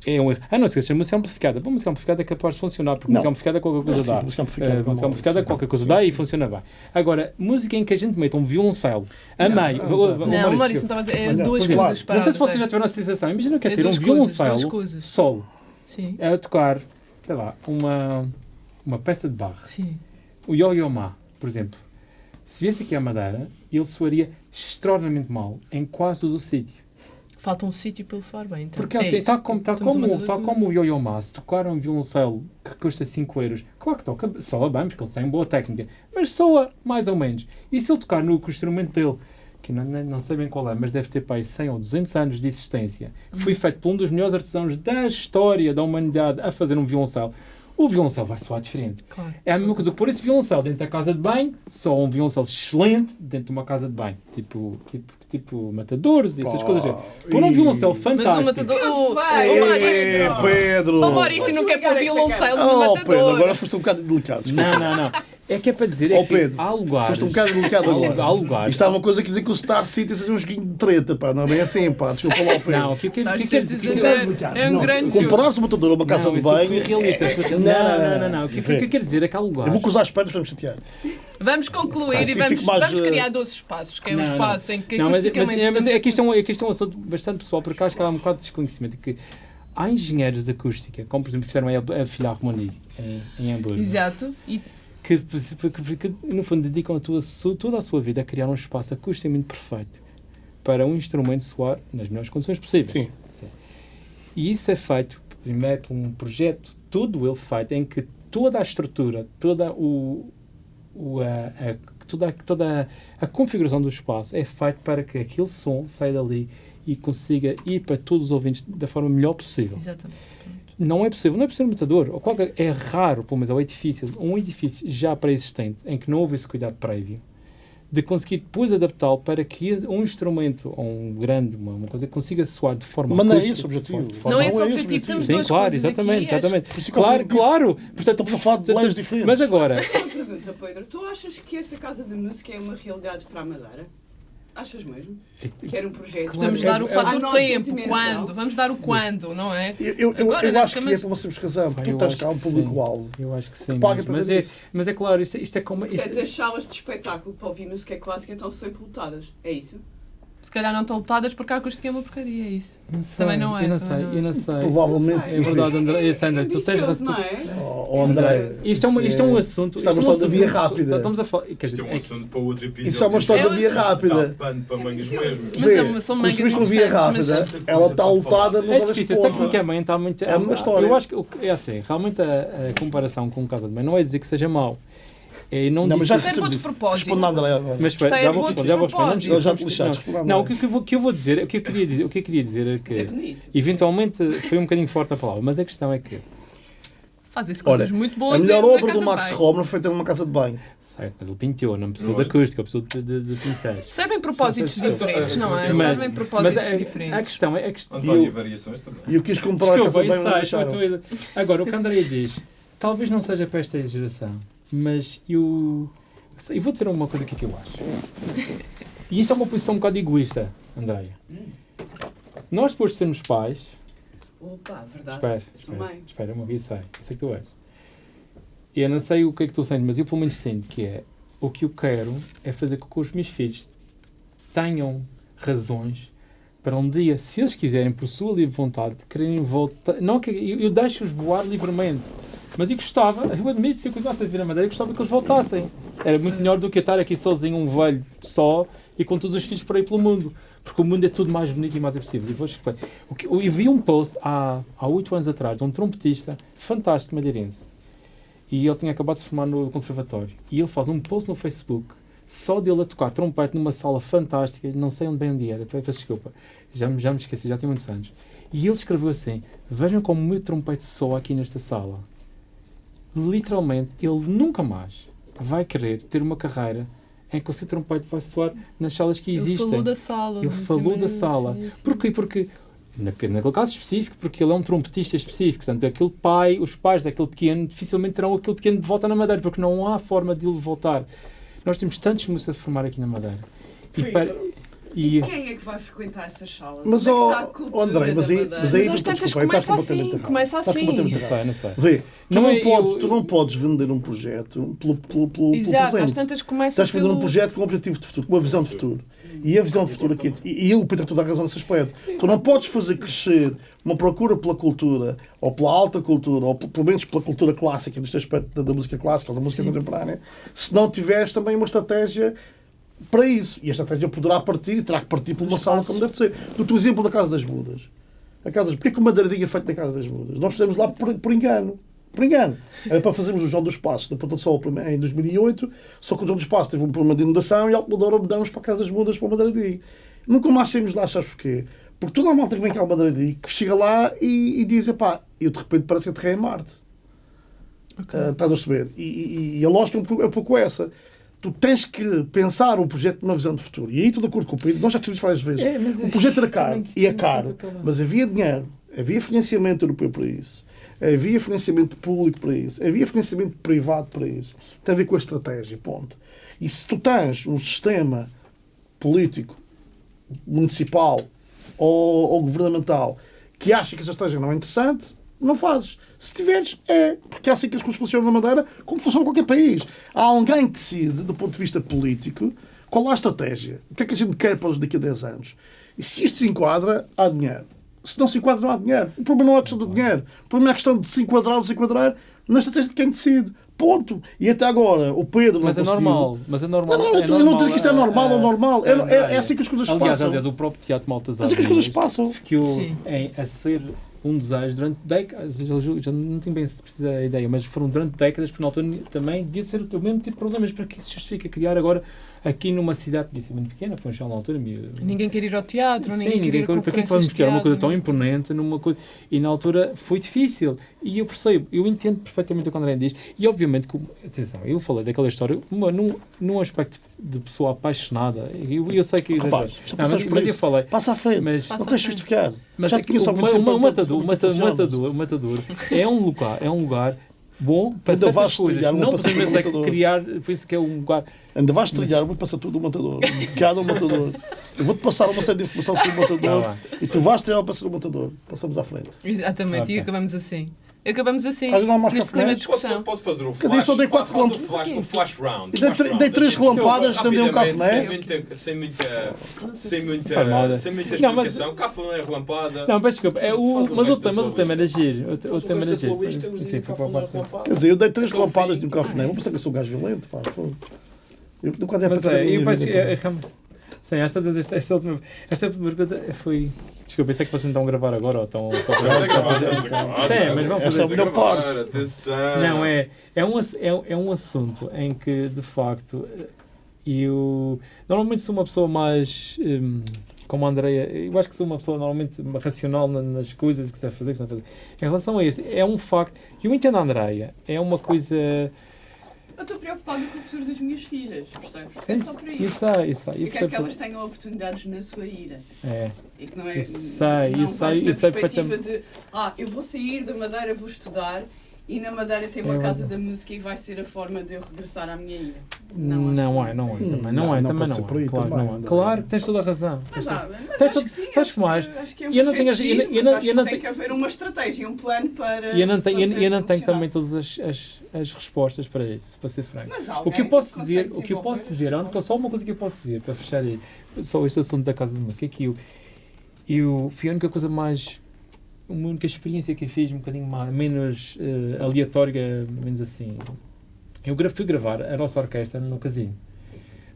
É um erro. Ah, não esqueças, música amplificada. Bom, música amplificada é capaz de funcionar, porque Não. música amplificada qualquer coisa Sim, dá. música amplificada, Eh, como música amplificada sim. qualquer coisa Sim, dá sim. e funciona bem. Agora, música em que a gente mete um violoncelo a Não, meio. não, o- não. Não, o Maurício, Maurício estava a dizer, é duas coisas exemplo, não sei se vocês já é. tiveram a sensação. Imagina que é É ter um violoncelo solo Sim, a tocar, sei lá, uma, uma peça de barra. sim. O Yo-Yo Ma, por exemplo. Se viesse aqui à Madeira, ele soaria extraordinariamente mal em quase todo o sítio. Falta um sítio para ele soar bem. Então. Porque é assim, tal como, a como, tudo. como o Yo-Yo Ma, se tocar um violoncelo que custa 5 euros, claro que toca, soa bem, porque ele tem boa técnica, mas soa mais ou menos. E se ele tocar no instrumento dele, que não, não sei bem qual é, mas deve ter pai 100 ou 200 anos de existência, foi feito por um dos melhores artesãos da história da humanidade a fazer um violoncelo, o violoncelo vai soar diferente. Claro. É a mesma coisa que pôr esse violoncelo dentro da casa de banho, só um violoncelo excelente dentro de uma casa de banho, tipo, tipo, tipo matadores e essas Pá, coisas. Pôr um violoncelo Mas o fantástico. matador. O, vai. o Ei, Maurício. Pedro! O Maurício não quer pôr violoncelos no Oh, Pedro, agora matador. foste um bocado delicado. Não, não, não. É que é para dizer é Oh, que Pedro, há lugares. Foste um bocado há, agora. há lugares. Isto há uma coisa que dizer que o Star City seja um joguinho de treta, pá. Não é bem assim, pá. Desculpa lá o Pedro. Não, o que, que, que, quer dizer? Que- é, é um Não, grande jogo. Comparares o matador a uma casa não, de eu banho. realista. é- Não, não, não, não. O que, que, que quer dizer é que há Eu lugares. vou cruzar as pernas para me chatear. Vamos concluir Assim e vamos, mais, vamos eh, criar 12 espaços, que é um Não, não. espaço em que Não, mas, mas, acusticamente é, mas é, podemos- que isto é, um, é que isto é um assunto bastante pessoal, porque acho que há um bocado de desconhecimento. Que há engenheiros de acústica, como por exemplo fizeram a, a filha em, em Hamburgo, Exato. E que, que, que, no fundo dedicam a tua, toda a sua vida a criar um espaço acusticamente perfeito para um instrumento soar nas melhores condições possíveis. Sim. Sim. E isso é feito, primeiro, por um projeto, todo ele feito, em que toda a estrutura, toda, o, o, a, a- toda, a, toda a, a configuração do espaço é feito para que aquele som saia dali e consiga ir para todos os ouvintes da forma melhor possível. Exatamente. Não é possível, não é possível um matador. Ou qualquer, é raro, pelo menos ao edifício, um edifício já pré-existente, em que não houve esse cuidado prévio, de conseguir depois adaptá-lo para que um instrumento, ou um grande, uma, uma coisa, consiga soar de forma Mas não é esse o objetivo. forma- de forma- Não é esse o Não é esse o objetivo, objetivo. temos Sim, duas claro, exatamente, aqui. acho- exatamente. Por isso que eu Claro, disse- claro. Portanto, Estamos a falar de leis diferentes. Mas agora, Uma pergunta, Pedro. Tu achas que essa casa de música é uma realidade para a Madeira? Achas mesmo? Que era um projeto? Claro, Vamos é- dar o é- fator tempo, quando? Vamos dar o quando, não é? Eu, eu, Agora, eu acho que é por uma simples razão, porque tu tens acho cá um que público-alvo. Eu acho que sim. paga Mas, para mas, fazer é, mas é claro, isto, isto é como. Isto, Portanto, as salas de espetáculo para ouvir música clássica estão sempre lotadas. É isso? Se calhar não estão lotadas porque a acústica é uma porcaria, é isso. não sei, também não é, Eu não sei, não é. eu não sei. Provavelmente. É verdade, André. É, Sandra, tu tens razão. não é? Oh, oh, André. Isto é, uma, isto é um assunto. Estamos isto é a falar da via rápida. Estamos a falar. Isto é um é que- assunto para outro episódio. Isso é uma história É da via rápida. Para mangas mesmo. Mas é são mangas uma via rápida, ela está lotada nos É difícil, tecnicamente está muito. É uma história. Eu acho que que- é assim, realmente a, a comparação com o Casa de Mãe não é dizer que seja mau. É, não, Não, mas já é outro isso. propósito. Responde a André agora. Mas é já vou responder, já vou responder. Não, já te lixaste, responde a Não, o André. que, eu vou, o que eu vou dizer, o que eu queria dizer, o que eu queria dizer é Isso é que bonito. eventualmente foi um bocadinho forte a palavra, mas a questão é que Fazem-se Olha, coisas muito A boas. melhor dentro da obra do de Max. Romer foi feita numa casa de banho. certo, mas ele pintou, não precisou Não de é? acústica, precisou de, de, de pincéis. Servem propósitos diferentes, não é? Mas- Servem propósitos mas a, a diferentes. questão é a questão, António, E eu- variações também. E eu quis comprar a casa Desculpa, de banho. não é Agora, o que a Andrea diz, talvez não seja para esta geração, mas eu. Eu vou dizer uma coisa aqui que eu acho. E isto é uma posição um bocado egoísta, Andreia. Nós, depois de sermos pais. Opa, verdade. Espera, espera, espera, eu me ouvi, sei. Eu sei que tu és. Eu não sei o que é que tu sentes, mas eu pelo menos sinto que é. O que eu quero é fazer com que os meus filhos tenham razões para um dia, se eles quiserem, por sua livre vontade, quererem voltar. Não eu, eu deixo-os voar livremente. Mas eu gostava, eu admito, se eu continuasse a viver na Madeira, eu gostava que eles voltassem. Era muito melhor do que eu estar aqui sozinho, um velho só, e com todos os filhos por aí pelo mundo. Porque o mundo é tudo mais bonito e mais acessível. E vou. O que- Eu vi um post há há anos atrás de um trompetista fantástico madeirense. E ele tinha acabado de se formar no conservatório. E ele faz um post no Facebook só dele a tocar trompete numa sala fantástica, não sei onde bem onde era, peço desculpa, já, já me esqueci, já tem muitos anos. E ele escreveu assim: Vejam como o meu trompete soa aqui nesta sala. Literalmente, ele nunca mais vai querer ter uma carreira em que o seu trompete vai soar nas salas que Ele existem. falou da sala. Ele falou da sala. sim, sim. Porquê? Porque, naquele, naquele caso específico, porque ele é um trompetista específico. Portanto, aquele pai, os pais daquele pequeno, dificilmente terão aquele pequeno de volta na Madeira, porque não há forma de ele voltar. Nós temos tantos músicos a formar aqui na Madeira. E, para- e- Quem é que vai frequentar essas salas? Mas, Onde é que ó, está a cultura ó, André, mas aí- mas aí- Mas desculpa, estás começa completamente assim. errado. Começa Estás assim. não sei, não sei. Vê, tu Não não, é- podes, eu- tu não podes vender um projeto pelo, pelo, pelo, pelo Exato, às presente. tantas começa Estás a vender um pelo... projeto com um objetivo de futuro, com uma visão de futuro. E a visão de futuro aqui, e, e eu, Pedro, tu dá razão nesse aspecto. Tu não podes fazer crescer uma procura pela cultura, ou pela alta cultura, ou pelo menos pela cultura clássica, neste aspecto da, da música clássica ou da música contemporânea, se não tiveres também uma estratégia para isso. E a estratégia poderá partir, e terá que partir por uma sala como deve ser. Do teu exemplo da Casa das Mudas. A casa, porquê que uma madeiradinha é feita na Casa das Mudas? Nós fizemos lá por, por engano. Por engano. Era para fazermos o João dos Passos da Ponta do Sol em 2008, só que o João dos Passos teve um problema de inundação e a Alpedora mudamos para a Casa das Mudas para o Madeira de Nunca mais saímos lá, sabes porquê? Porque toda a malta que vem cá ao Madeira de que chega lá e, e diz, pá, eu de repente parece que aterrei em Marte. Ah, estás a perceber? E, e- e a lógica é um, pouco, é um pouco essa. Tu tens que pensar o projeto numa visão de futuro. E aí, tudo de acordo com o Pedro, nós já tivemos várias vezes. É, o projeto era é- caro. E é caro. Mas havia dinheiro. Havia financiamento europeu para isso. Havia financiamento público para isso. Havia financiamento privado para isso. Tem a ver com a estratégia, ponto. E se tu tens um sistema político, municipal ou, ou governamental que acha que essa estratégia não é interessante, não fazes. Se tiveres, é. Porque é assim que as coisas funcionam na Madeira, como funciona em qualquer país. Há alguém que decide, do ponto de vista político, qual é a estratégia. O que é que a gente quer para os daqui a 10 anos. E se isto se enquadra, há dinheiro. Se não se enquadra, não há dinheiro. O problema não é a questão do dinheiro. O problema é a questão de se enquadrar ou se enquadrar na estratégia de quem decide. Ponto. E até agora, o Pedro não Mas é conseguiu. normal, mas é normal. Não, não, é eu não normal, dizer que isto é normal ou eh, normal. É, eh, é, é assim que as coisas aliás, passam. aliás, o próprio Teatro Maltazar Assim que as coisas passam. Sim. em, a ser um desejo durante décadas, já não tenho bem se precisa a ideia, mas foram durante décadas, porque na altura também devia ser o mesmo tipo de problemas, para que se justifica criar agora aqui numa cidade que disse muito pequena, foi um chão na altura, meio- Ninguém quer ir ao teatro, Sim, ninguém quer ir a para que é vamos de criar uma coisa tão imponente numa coisa e na altura foi difícil. E eu percebo, eu entendo perfeitamente o que o André diz e obviamente que, atenção, eu falei daquela história uma, num, num aspecto de pessoa apaixonada eu, eu sei que Rapaz, Não, mas, mas eu falei Passa à frente. mas, não tens de justificar. mas Já é que conheço o, há muito ma- tempo o ma- o para- matador, matador, o matador é um lugar, é um lugar bom para Ainda certas coisas. Não podemos é criar, por isso que é um lugar. Ainda vais trilhar muito passa tudo o matador. [laughs] De cada um matador. Eu vou-te passar uma série de informação sobre o matador Tá e tu vais trilhar para ser o matador. Passamos à frente. Exatamente, Ok. e acabamos assim. Acabamos assim, neste clima de Pode, discussão. pode fazer o dizer, flash. só dei quatro faz o quilómetros. flash, o flash round. Dei flash tr- round. dei três relampadas, dei um café. Sem muita, sem muita, sem muita, Faz mal, sem muita Não, mas- explicação. Café não é relampada. Não, peço desculpa, é o, mas, o tema, mas o tema era giro. O, tema era giro. Enfim, foi para é. Quer dizer, eu dei três Até o relampadas de um café. Vou pensar que eu sou um gajo violento. Pá. Eu nunca andei a Mas pensar é, eu é, é, sim, esta, última pergunta foi. Desculpa, pensei que vocês não estão a gravar agora ou estão só gravar. Sim, mas vamos é a fazer. melhor parte. Atenção. Não, é, é, um, é, é um assunto em que, de facto, eu normalmente sou uma pessoa mais. hum, como a Andrea, eu acho que sou uma pessoa normalmente racional na- nas coisas que se deve fazer, que se deve fazer. Em relação a este, é um facto. Eu entendo a Andrea, é uma coisa. Eu estou preocupado com o futuro das minhas filhas, percebes? Sim, É só por isso. isso é, isso é. Eu Eu quero que elas tenham oportunidades na sua ira. É. E que não é. Sei, não vais na eu sei perspectiva de ah, eu vou sair da Madeira, vou estudar e na Madeira tem uma Eu- casa da música e vai ser a forma de eu regressar à minha ilha. Não, Não, acho é, não é, também, não, não, é, não também não é. claro, também, não é. Claro que tens toda a razão. Mas, há, mas Tens acho todo- que sim, sabes acho que mais? Acho que é um eu não tenho- e não- giro, e mas não- acho não que tem tenho- que haver uma estratégia, um plano para. E eu não tenho, fazer eu, eu não tenho também todas as, as, as respostas para isso, para ser franco. Mas O que eu posso dizer, o que eu posso dizer, única, só uma coisa que eu posso dizer para fechar aí, só este assunto da casa de música, é que eu, eu fui a única coisa mais, uma única experiência que eu fiz um bocadinho mais, menos eh, aleatória, menos assim. Eu fui gravar a nossa orquestra no casino.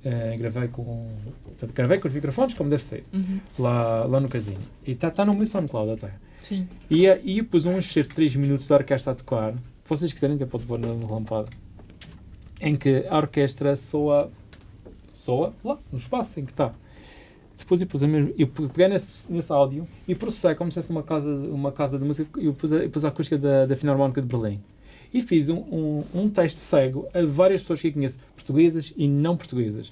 Eh, gravei com portanto, gravei com os microfones como deve ser Uhum. lá, lá no casino e está tá no meu SoundCloud até Sim. e, eh, e eu pus um enxerto de 3 minutos da orquestra a tocar. Se vocês quiserem, até pode pôr no lampado. Em que a orquestra soa, soa lá, no espaço em que está. Depois eu pus a mesma, eu pe- peguei nesse, nesse áudio e processei como se fosse uma casa, uma casa de música. Eu pus a, pus a acústica da, da Filarmónica de Berlim. E fiz um, um, um teste cego a várias pessoas que eu conheço, portuguesas e não portuguesas.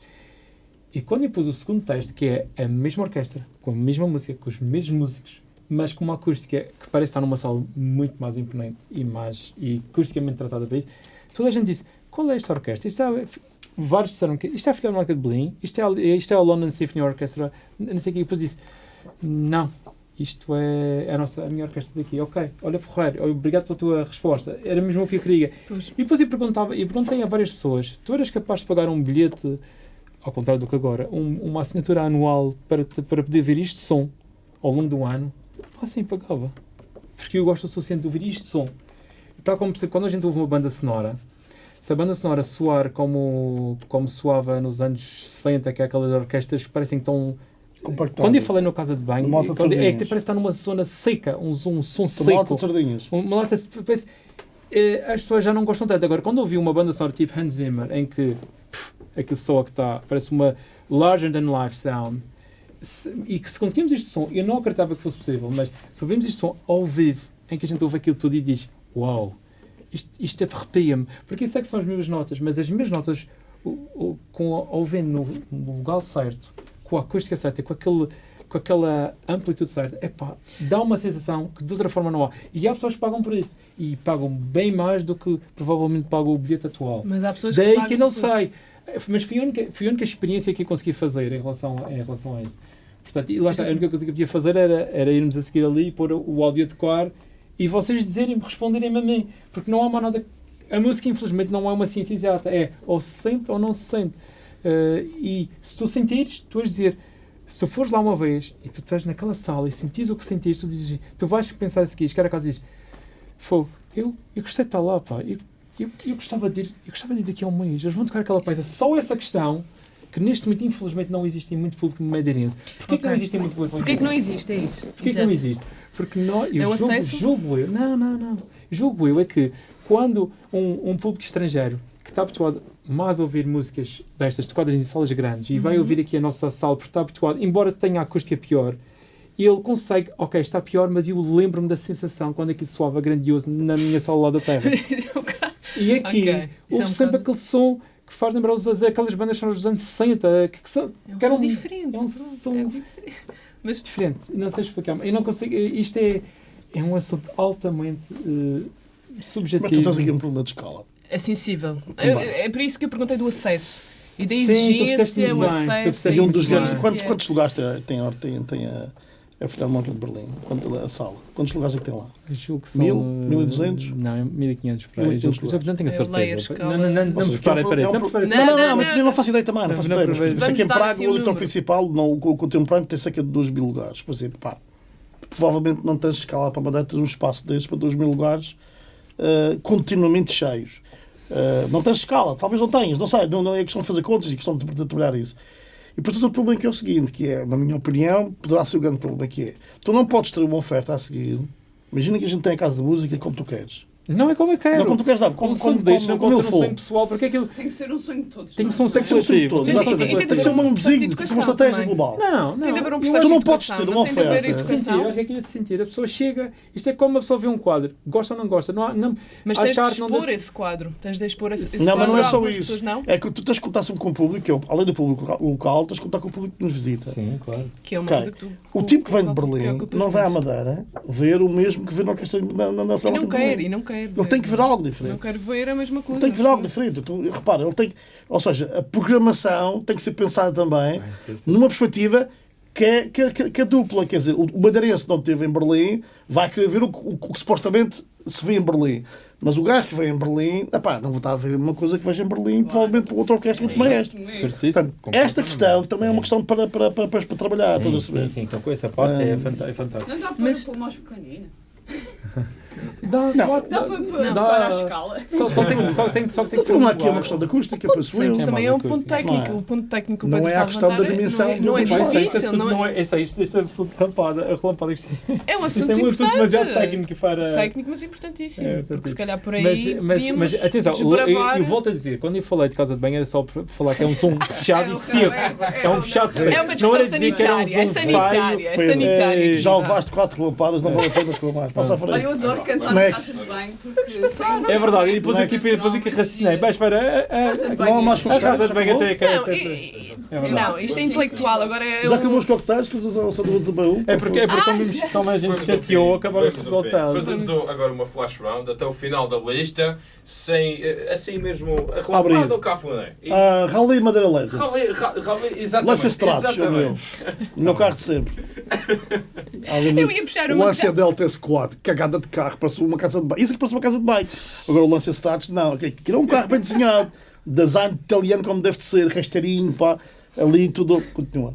E quando eu pus o segundo teste, que é a mesma orquestra, com a mesma música, com os mesmos músicos, mas com uma acústica que parece estar numa sala muito mais imponente e mais e acusticamente tratada bem, toda a gente disse: qual é esta orquestra? Isto é, vários disseram que isto é a Filarmónica de Berlim, isto é, isto é a London Symphony Orchestra, não sei o que. E depois disse: não, isto é a, nossa, a minha orquestra daqui. Ok, olha, porreiro, obrigado pela tua resposta. Era mesmo o que eu queria. Pois. E depois eu perguntava, e perguntei a várias pessoas: tu eras capaz de pagar um bilhete, ao contrário do que agora, um- uma assinatura anual para, te- para poder ver isto som ao longo do ano? Ah, sim, pagava. Porque eu gosto o suficiente de ouvir isto som. Tal como quando a gente ouve uma banda sonora, se a banda sonora soar como, como soava nos anos 60, que é aquelas orquestras que parecem tão. Quando eu falei na casa de banho, Uma lata de quando, é que parece estar numa zona seca, um, um som Tomate de seco. sardinhas. Uma lata, parece, eh, as pessoas já não gostam tanto. Agora, quando ouvi uma banda sonora tipo Hans Zimmer, em que pff, aquele som que está, parece uma larger than life sound, se- e que se conseguimos este som, eu não acreditava que fosse possível, mas se ouvimos este som ao vivo, em que a gente ouve aquilo tudo e diz: Uau, isto, isto arrepia-me, porque isso é que são as mesmas notas, mas as mesmas notas, o, o, com, ouvindo no, no lugar certo, com a acústica certa, com aquele com aquela amplitude certa, epá, dá uma sensação que de outra forma não há. E há pessoas que pagam por isso. E pagam bem mais do que provavelmente pagam o bilhete atual. Mas há pessoas Daí pagam que eu não por- sei. Mas foi a, única, foi a única experiência que eu consegui fazer em relação, a- em relação a isso. Portanto, e lá está, a única coisa que eu podia fazer era, era irmos a seguir ali, pôr o áudio a tocar e vocês dizerem, responderem-me a mim. Porque não há mais nada. A música, infelizmente, não é uma ciência exata. É ou se sente ou não se sente. Eh, e se tu sentires, tu vais dizer. Se tu fores lá uma vez e tu estás naquela sala e sentires o que sentires, tu dizes, tu vais pensar a seguir, chegar a casa e dizes, Fogo, eu, eu gostei de estar lá, pá. Eu, eu, eu, gostava de ir, eu gostava de ir daqui a um mês. Eles vão tocar aquela peça. Só essa questão, que neste momento, infelizmente, não existe em muito público madeirense. Porquê que não existe em muito público Porquê que não madeirense? existe? É isso. Porquê que não existe? Porque nós, eu É julgo, julgo eu, não, não, não. Julgo eu é que quando um, um público estrangeiro que está habituado mais a ouvir músicas destas, tocadas em salas grandes, e Uhum. vai ouvir aqui a nossa sala porque está habituado, embora tenha a acústica pior, ele consegue, ok, está pior, mas eu lembro-me da sensação quando aquilo soava grandioso na minha sala lá da terra. [laughs] E aqui, Ok. Isso é um sempre aquele som que faz lembrar os, aquelas bandas que são dos anos 60, que, que são, É um que eram é um som é diferente. Mas diferente. Não sei explicar. Eu não consigo. Isto é, é um assunto altamente eh, subjetivo. Mas tu tens aqui um problema de escala. é sensível. Eu- é por isso que eu perguntei do acesso. E da Sim, tu exigência, o acesso. E um dos grandes. exigência. Quantos, quantos lugares tem, tem, tem, tem a, a Filarmónica de Berlim? Quanto, a sala? Quantos lugares é que tem lá? Julgo que são, Mil? eh, 1200? Não, 1500 para aí. 1500 Julgo que- Não tenho a É certeza. Não, não, não, não é para é Não Não, para não, não, não, mas eu não faço ideia também, não Não, faço não ideia. Sei que em Praga assim o um leitor principal, não, o, o teu Praga tem cerca de 2 mil lugares. Por exemplo, pá, provavelmente não tens escala para mandar um espaço desses para 2 mil lugares eh, continuamente cheios. Eh, não tens escala, talvez não tenhas, não sei, não, não é questão de fazer contas e questão de, de trabalhar isso. E portanto o problema que é o seguinte, que é, na minha opinião, poderá ser o grande problema que é, tu não podes ter uma oferta a seguir, imagina que a gente tem a casa de música como tu queres. Não é como eu quero. Não como tu queres, não, como, como, como, deixa, como, não como pode eu ser um for. sonho pessoal, porque aquilo Tem que ser um sonho de todos. tem que nós. ser um Tem que ser um sonho de todos. Tem- exatamente. tem- tem Tem que ser um um processo de vizinho, tem que ser uma estratégia também. global. Não, não. Tem de haver um processo Tu de não podes ter não uma tem de haver oferta. Sentir, acho que aquilo é de sentir. A pessoa chega, isto é como uma pessoa vê um quadro, gosta ou não gosta. Não há, não, Mas tens de a expor esse quadro. Tens de expor esse, esse Não, mas quadro não é a só isso. pessoas, não? É que tu tens de contar sempre com o público, é, além do público local, tens de contar com o público que nos visita. Sim, claro. Que é uma coisa que tu... O tipo que vem de te Berlim não vai à. Madeira ver o mesmo que vê na orquestra na E não quer, e não quer. Ele tem que ver algo diferente. Não quero ver a mesma coisa. Ele tem que ver algo diferente. Então, repara, ele tem que, ou seja, a programação tem que ser pensada também Vai ser assim. numa perspectiva que é, que, é- que é- que é dupla. Quer dizer, o, madeirense que não esteve em Berlim vai querer ver o, que- o, o que supostamente se vê em Berlim. Mas o gajo que vem em Berlim, epá, não vou estar a ver uma coisa que veja em Berlim, provavelmente para outra orquestra muito mais esta. Certíssimo. Portanto, esta questão também é uma questão para, para, para, para, para trabalhar. Sim, sim, sim. Então, com essa parte é Ah. fanta- é fantástico. Não dá para Mas- pôr mais pequenina. Dá, claro que Dá dá. para Não. a escala. Só, só tem, só tem, só tem que ser Não um aqui uma lugar. questão de acústica, penso eu. Mas É também é um uma ponto coisa. técnico. Não é. O ponto técnico Não é a questão da dimensão Não é, do não é isso é difícil, assunto, não não é? é, esse, isto, isto é assunto rampada, relampada. É um é assunto um assunto importante. demasiado técnico para. Técnico, mas importantíssimo. É, porque se calhar por aí Mas, mas, atenção, eu, volto a dizer, quando eu falei de casa de banho era só para falar que é um som [laughs] fechado e seco. É um fechado seco. É uma Não discussão sanitária. É sanitária. É. Já levaste quatro lampadas, não vale a pena reclamar. Passa frente. eu adoro cantar na Next. casa de banho porque sem É verdade, e depois Next. aqui, depois aqui raciocinei. Mas espera, a- a- casa de banho. mais a casa de banho até. Não, até- É isto é intelectual. Agora é. Já acabou os coquetéis que o Sandro de baú? É porque, é porque como, vimos- como a gente chateou, ao fim. voltar. Fazemos o- agora uma flash round até o final da lista, sem, eh, assim mesmo, Abrir. arrelamado ou cafuné. Ah, Rally Madeira Legends. Rally, ra- rally, exatamente. Lancia Stratos, é o meu. O meu carro de sempre. [laughs] Eu do- ia puxar o uma Lancia Delta S4, cagada de carro, parece uma casa de banho. Isso é que parece uma casa de banho. Agora o Lancia Stratos, não. Aquilo é um carro bem desenhado. Design italiano como deve de ser, rasteirinho, pá. Ali tudo. Continua.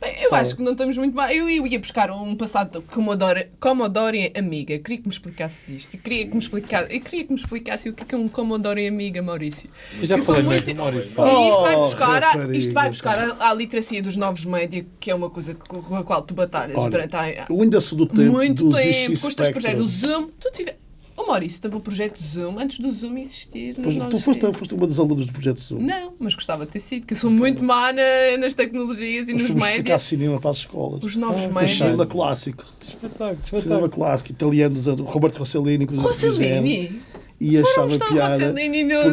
Bem, eu Fala. acho que não estamos muito bem. Eu, eu ia buscar um passado Commodore, Commodore Amiga. Queria que me explicasse isto. E queria que me explicasse, eu queria que me explicasse o que é, que é um Commodore Amiga, Maurício. Eu já Eu falei muito- Maurício. E isto vai Oh, buscar, a, isto vai buscar a, a literacia dos novos média, que é uma coisa com a qual tu batalhas Olha, durante a, Eu ainda sou do tempo muito dos tempo, com os teus projetos. O Zoom, tu. O Maurício estava o projeto Zoom antes do Zoom existir nos Pois, tu foste, foste uma das alunas do projeto Zoom. Não, mas gostava de ter sido, que eu sou muito má na- nas tecnologias e Nós nos médias. cinema para as escolas. Os novos Ah, O médias. cinema clássico. Espetáculo, Cinema espetáculo. clássico, italianos, o Roberto Rossellini, assim. Rossellini? E achava o piada.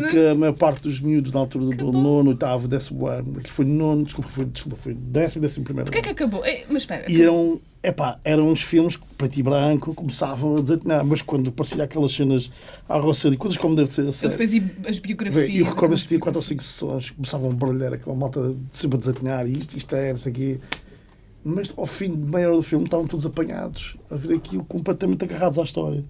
Porque a maior parte dos miúdos na altura do, do nono, oitavo, décimo ano, que foi nono, desculpa, foi, desculpa, foi décimo, décimo primeiro Porquê é que ano. acabou? Eh, Mas espera. E eram, epá, eram uns filmes preto e branco, começavam a dizer, não, mas quando aparecia aquelas cenas à Rossellini, coisas como deve ser a Ele fez as biografias. E eu recordo assistir quatro ou cinco sessões, começavam a barulhar aquela malta sempre a desatinhar, e isto, isto é, isso aqui. Mas ao fim de meia hora do filme estavam todos apanhados a ver aquilo completamente agarrados à história.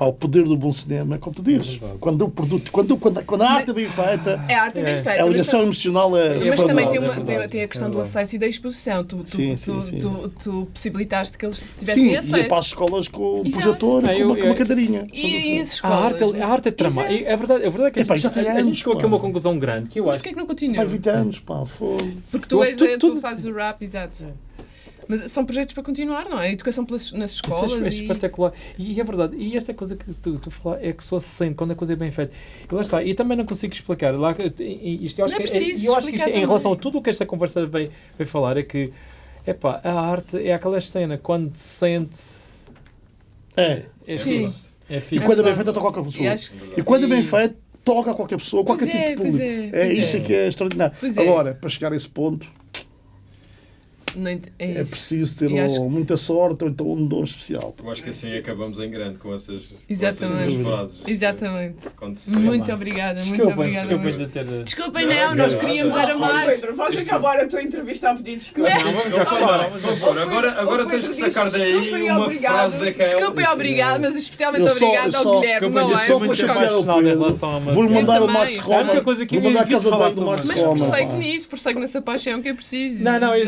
Pá, o poder do bom cinema, é como tu dizes, verdade. quando o produto, quando, quando, quando a arte é bem feita, É a arte é bem É. feita. a mas ligação emocional é. Mas também tem, é uma, tem, tem a é questão do verdade. acesso e da exposição. Tu, tu, Sim, tu, sim, sim. tu- tu possibilitaste que eles tivessem Sim, acesso. ia para as escolas com o projetor com uma, com uma cadeirinha. E, e as A escolas? arte, é- a arte é tramar. Exato. É verdade, é verdade que a gente, já tem a, a gente anos, chegou aqui a uma conclusão grande que eu Mas acho. porquê que não continua? 20 anos, pá, foi. Porque tu, és, é, tu fazes o rap, exato. Mas são projetos para continuar, não é? A educação pelas, nas Isso escolas. é, é e- espetacular. E, é verdade. E esta coisa que tu, tu falas é que a pessoa se sente quando a coisa é bem feita. E lá está. E também não consigo explicar. Lá, e- isto, eu acho Não é que, preciso eu acho que isto, explicar em relação a tudo o que esta conversa veio, veio falar, é que epá, a arte é aquela cena quando se sente. É. É Sim. fixe. É E quando é bem feito, toca qualquer E pessoa. E quando é bem feito, toca qualquer pessoa, Pois qualquer é, tipo de pois público. é, É, pois isso é. é que é extraordinário. Pois é. Agora, para chegar a esse ponto, é é preciso ter acho muita sorte ou então um dom especial. Eu acho que assim acabamos em grande com essas, com Exatamente. essas duas frases. Exatamente. Muito obrigada, muito Desculpem, obrigada. desculpem de ter. Desculpem, Não, não, nós queríamos era mais. Pedro, vais Isto- acabar a tua entrevista a pedir desculpa. Não. Vamos acabar, por favor. Agora, agora tens que sacar daí Desculpa e uma obrigado. frase daquela. Desculpem, obrado, mas especialmente só- ao Guilherme, não é? só muito para chatear o Pedro. relação a Vou-lhe mandar o também. Max A Roma. única coisa que eu a casa falar do Max isso. Mas Roma. prossegue nisso, prossegue nessa paixão que é preciso. Não, não, eu,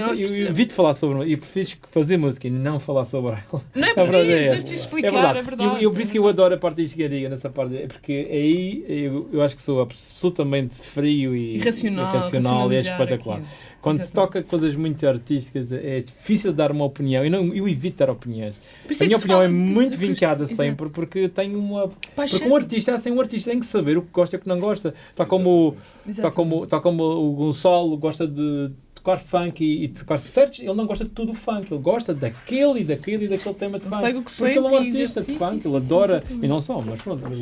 Evito falar sobre e prefiro fazer música e não falar sobre ela. Não é [laughs] preciso, verdade não é é preciso É explicar, verdade. é verdade. Eu, eu, por isso que eu adoro a parte da engenharia nessa parte, é porque aí eu, eu acho que sou absolutamente frio e Irracional, irracional e é espetacular. aquilo. Quando se toca coisas muito artísticas é difícil dar uma opinião. Eu, não, eu evito dar opiniões. A é minha opinião é de- muito de- vincada sempre porque tenho uma. Paixão. Porque um artista, assim, um artista tem que saber o que gosta e o que não gosta. Está como, está como, está como o Gonçalo gosta de tocar funk e, e tocar certos. Ele não gosta de tudo o funk, ele gosta daquele e daquele e daquele tema de funk. segue o que porque ele é um artista de funk, ele adora. e não só, mas pronto. Mas.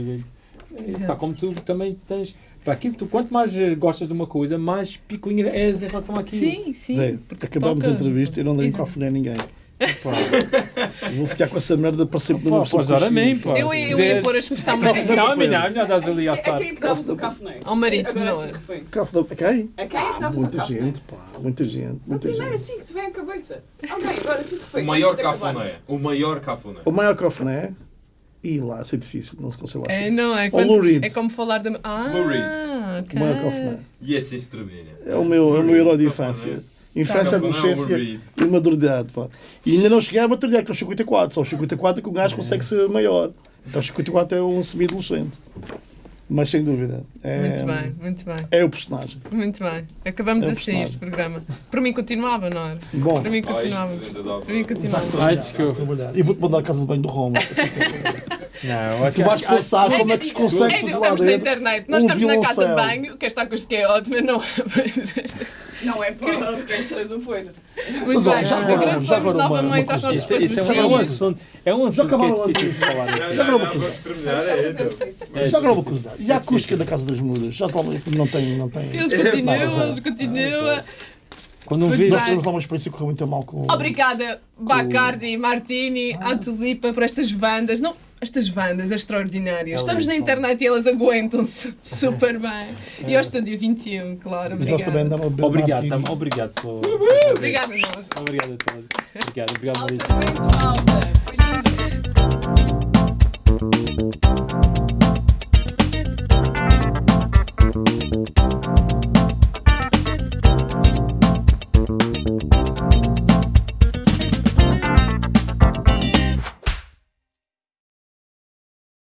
Está como tu também tens. Para aquilo, tu, quanto mais eh, gostas de uma coisa, mais picuinha és em relação àquilo. Sim, sim. Vê, porque acabamos toca- a entrevista e eu não dei microfone a ninguém. Pá, Vou ficar com essa merda para sempre na pá, minha pessoa pois ora a mim, consciente. pá. Eu, Se eu ia pôr a expressão marido. a não, a melhor estás ali a A assar. quem é que davas o cafuné? Ao marido, Agora não assim é? A quem? A quem é que davas o Muita gente, pá. Muita gente, A muita primeira gente. assim que te vem à cabeça. Ok, agora assim de repente. O maior cafuné. O maior cafuné. O maior cafuné, e lá, isso é difícil, não se consegue lá É, não, é, quando, é como falar da. Ah, Lou Reed. ok. O maior cafuné. E esse extermínio. É o meu, é o meu herói de infância. Infância, adolescência e maturidade, pá. E ainda não cheguei à maturidade, que é os 54. Só os 54 é que o gajo consegue ser maior. Então os 54 é um semi-adolescente. Mas sem dúvida. É, Muito bem, muito bem, É o personagem. muito bem. Acabamos É assim este programa. Para mim continuava, não era? Bom, Para mim Ah, continuava. Para mim continuava. Ai, desculpa. E vou-te mandar a casa de banho do Roma. [laughs] Não, acho Tu vais que- pensar como é que se É consegue lá estamos na internet, nós um estamos na casa de banho, que esta acústica é ótima, não Não é para a orquestra do Pedro. Muito Mas, bem, já agora- agradecemos já agora uma- novamente aos nossos Isso, é- isso é um assunto, é um assunto que acabaram é difícil de falar. Já não, agora uma. É, então. É Já agora uma curiosidade. E a acústica da Casa das Mudas? Já está, não tem. Não tem. Eles É, continuam, eles continuam. Quando um vídeo. Nós tivemos lá uma experiência que correu muito mal com. Obrigada, Bacardi, Martini, à Tulipa, por estas bandas. Não, estas bandas extraordinárias. É elas Estamos na são. internet e elas aguentam-se [laughs] super bem. E hoje estou dia 21, claro. Obrigado. Obrigado, obrigado, tam, obrigado pelo. Uh, uh, obrigado, Obrigado a todos. Obrigado, obrigado, Marisa. Foi lindo.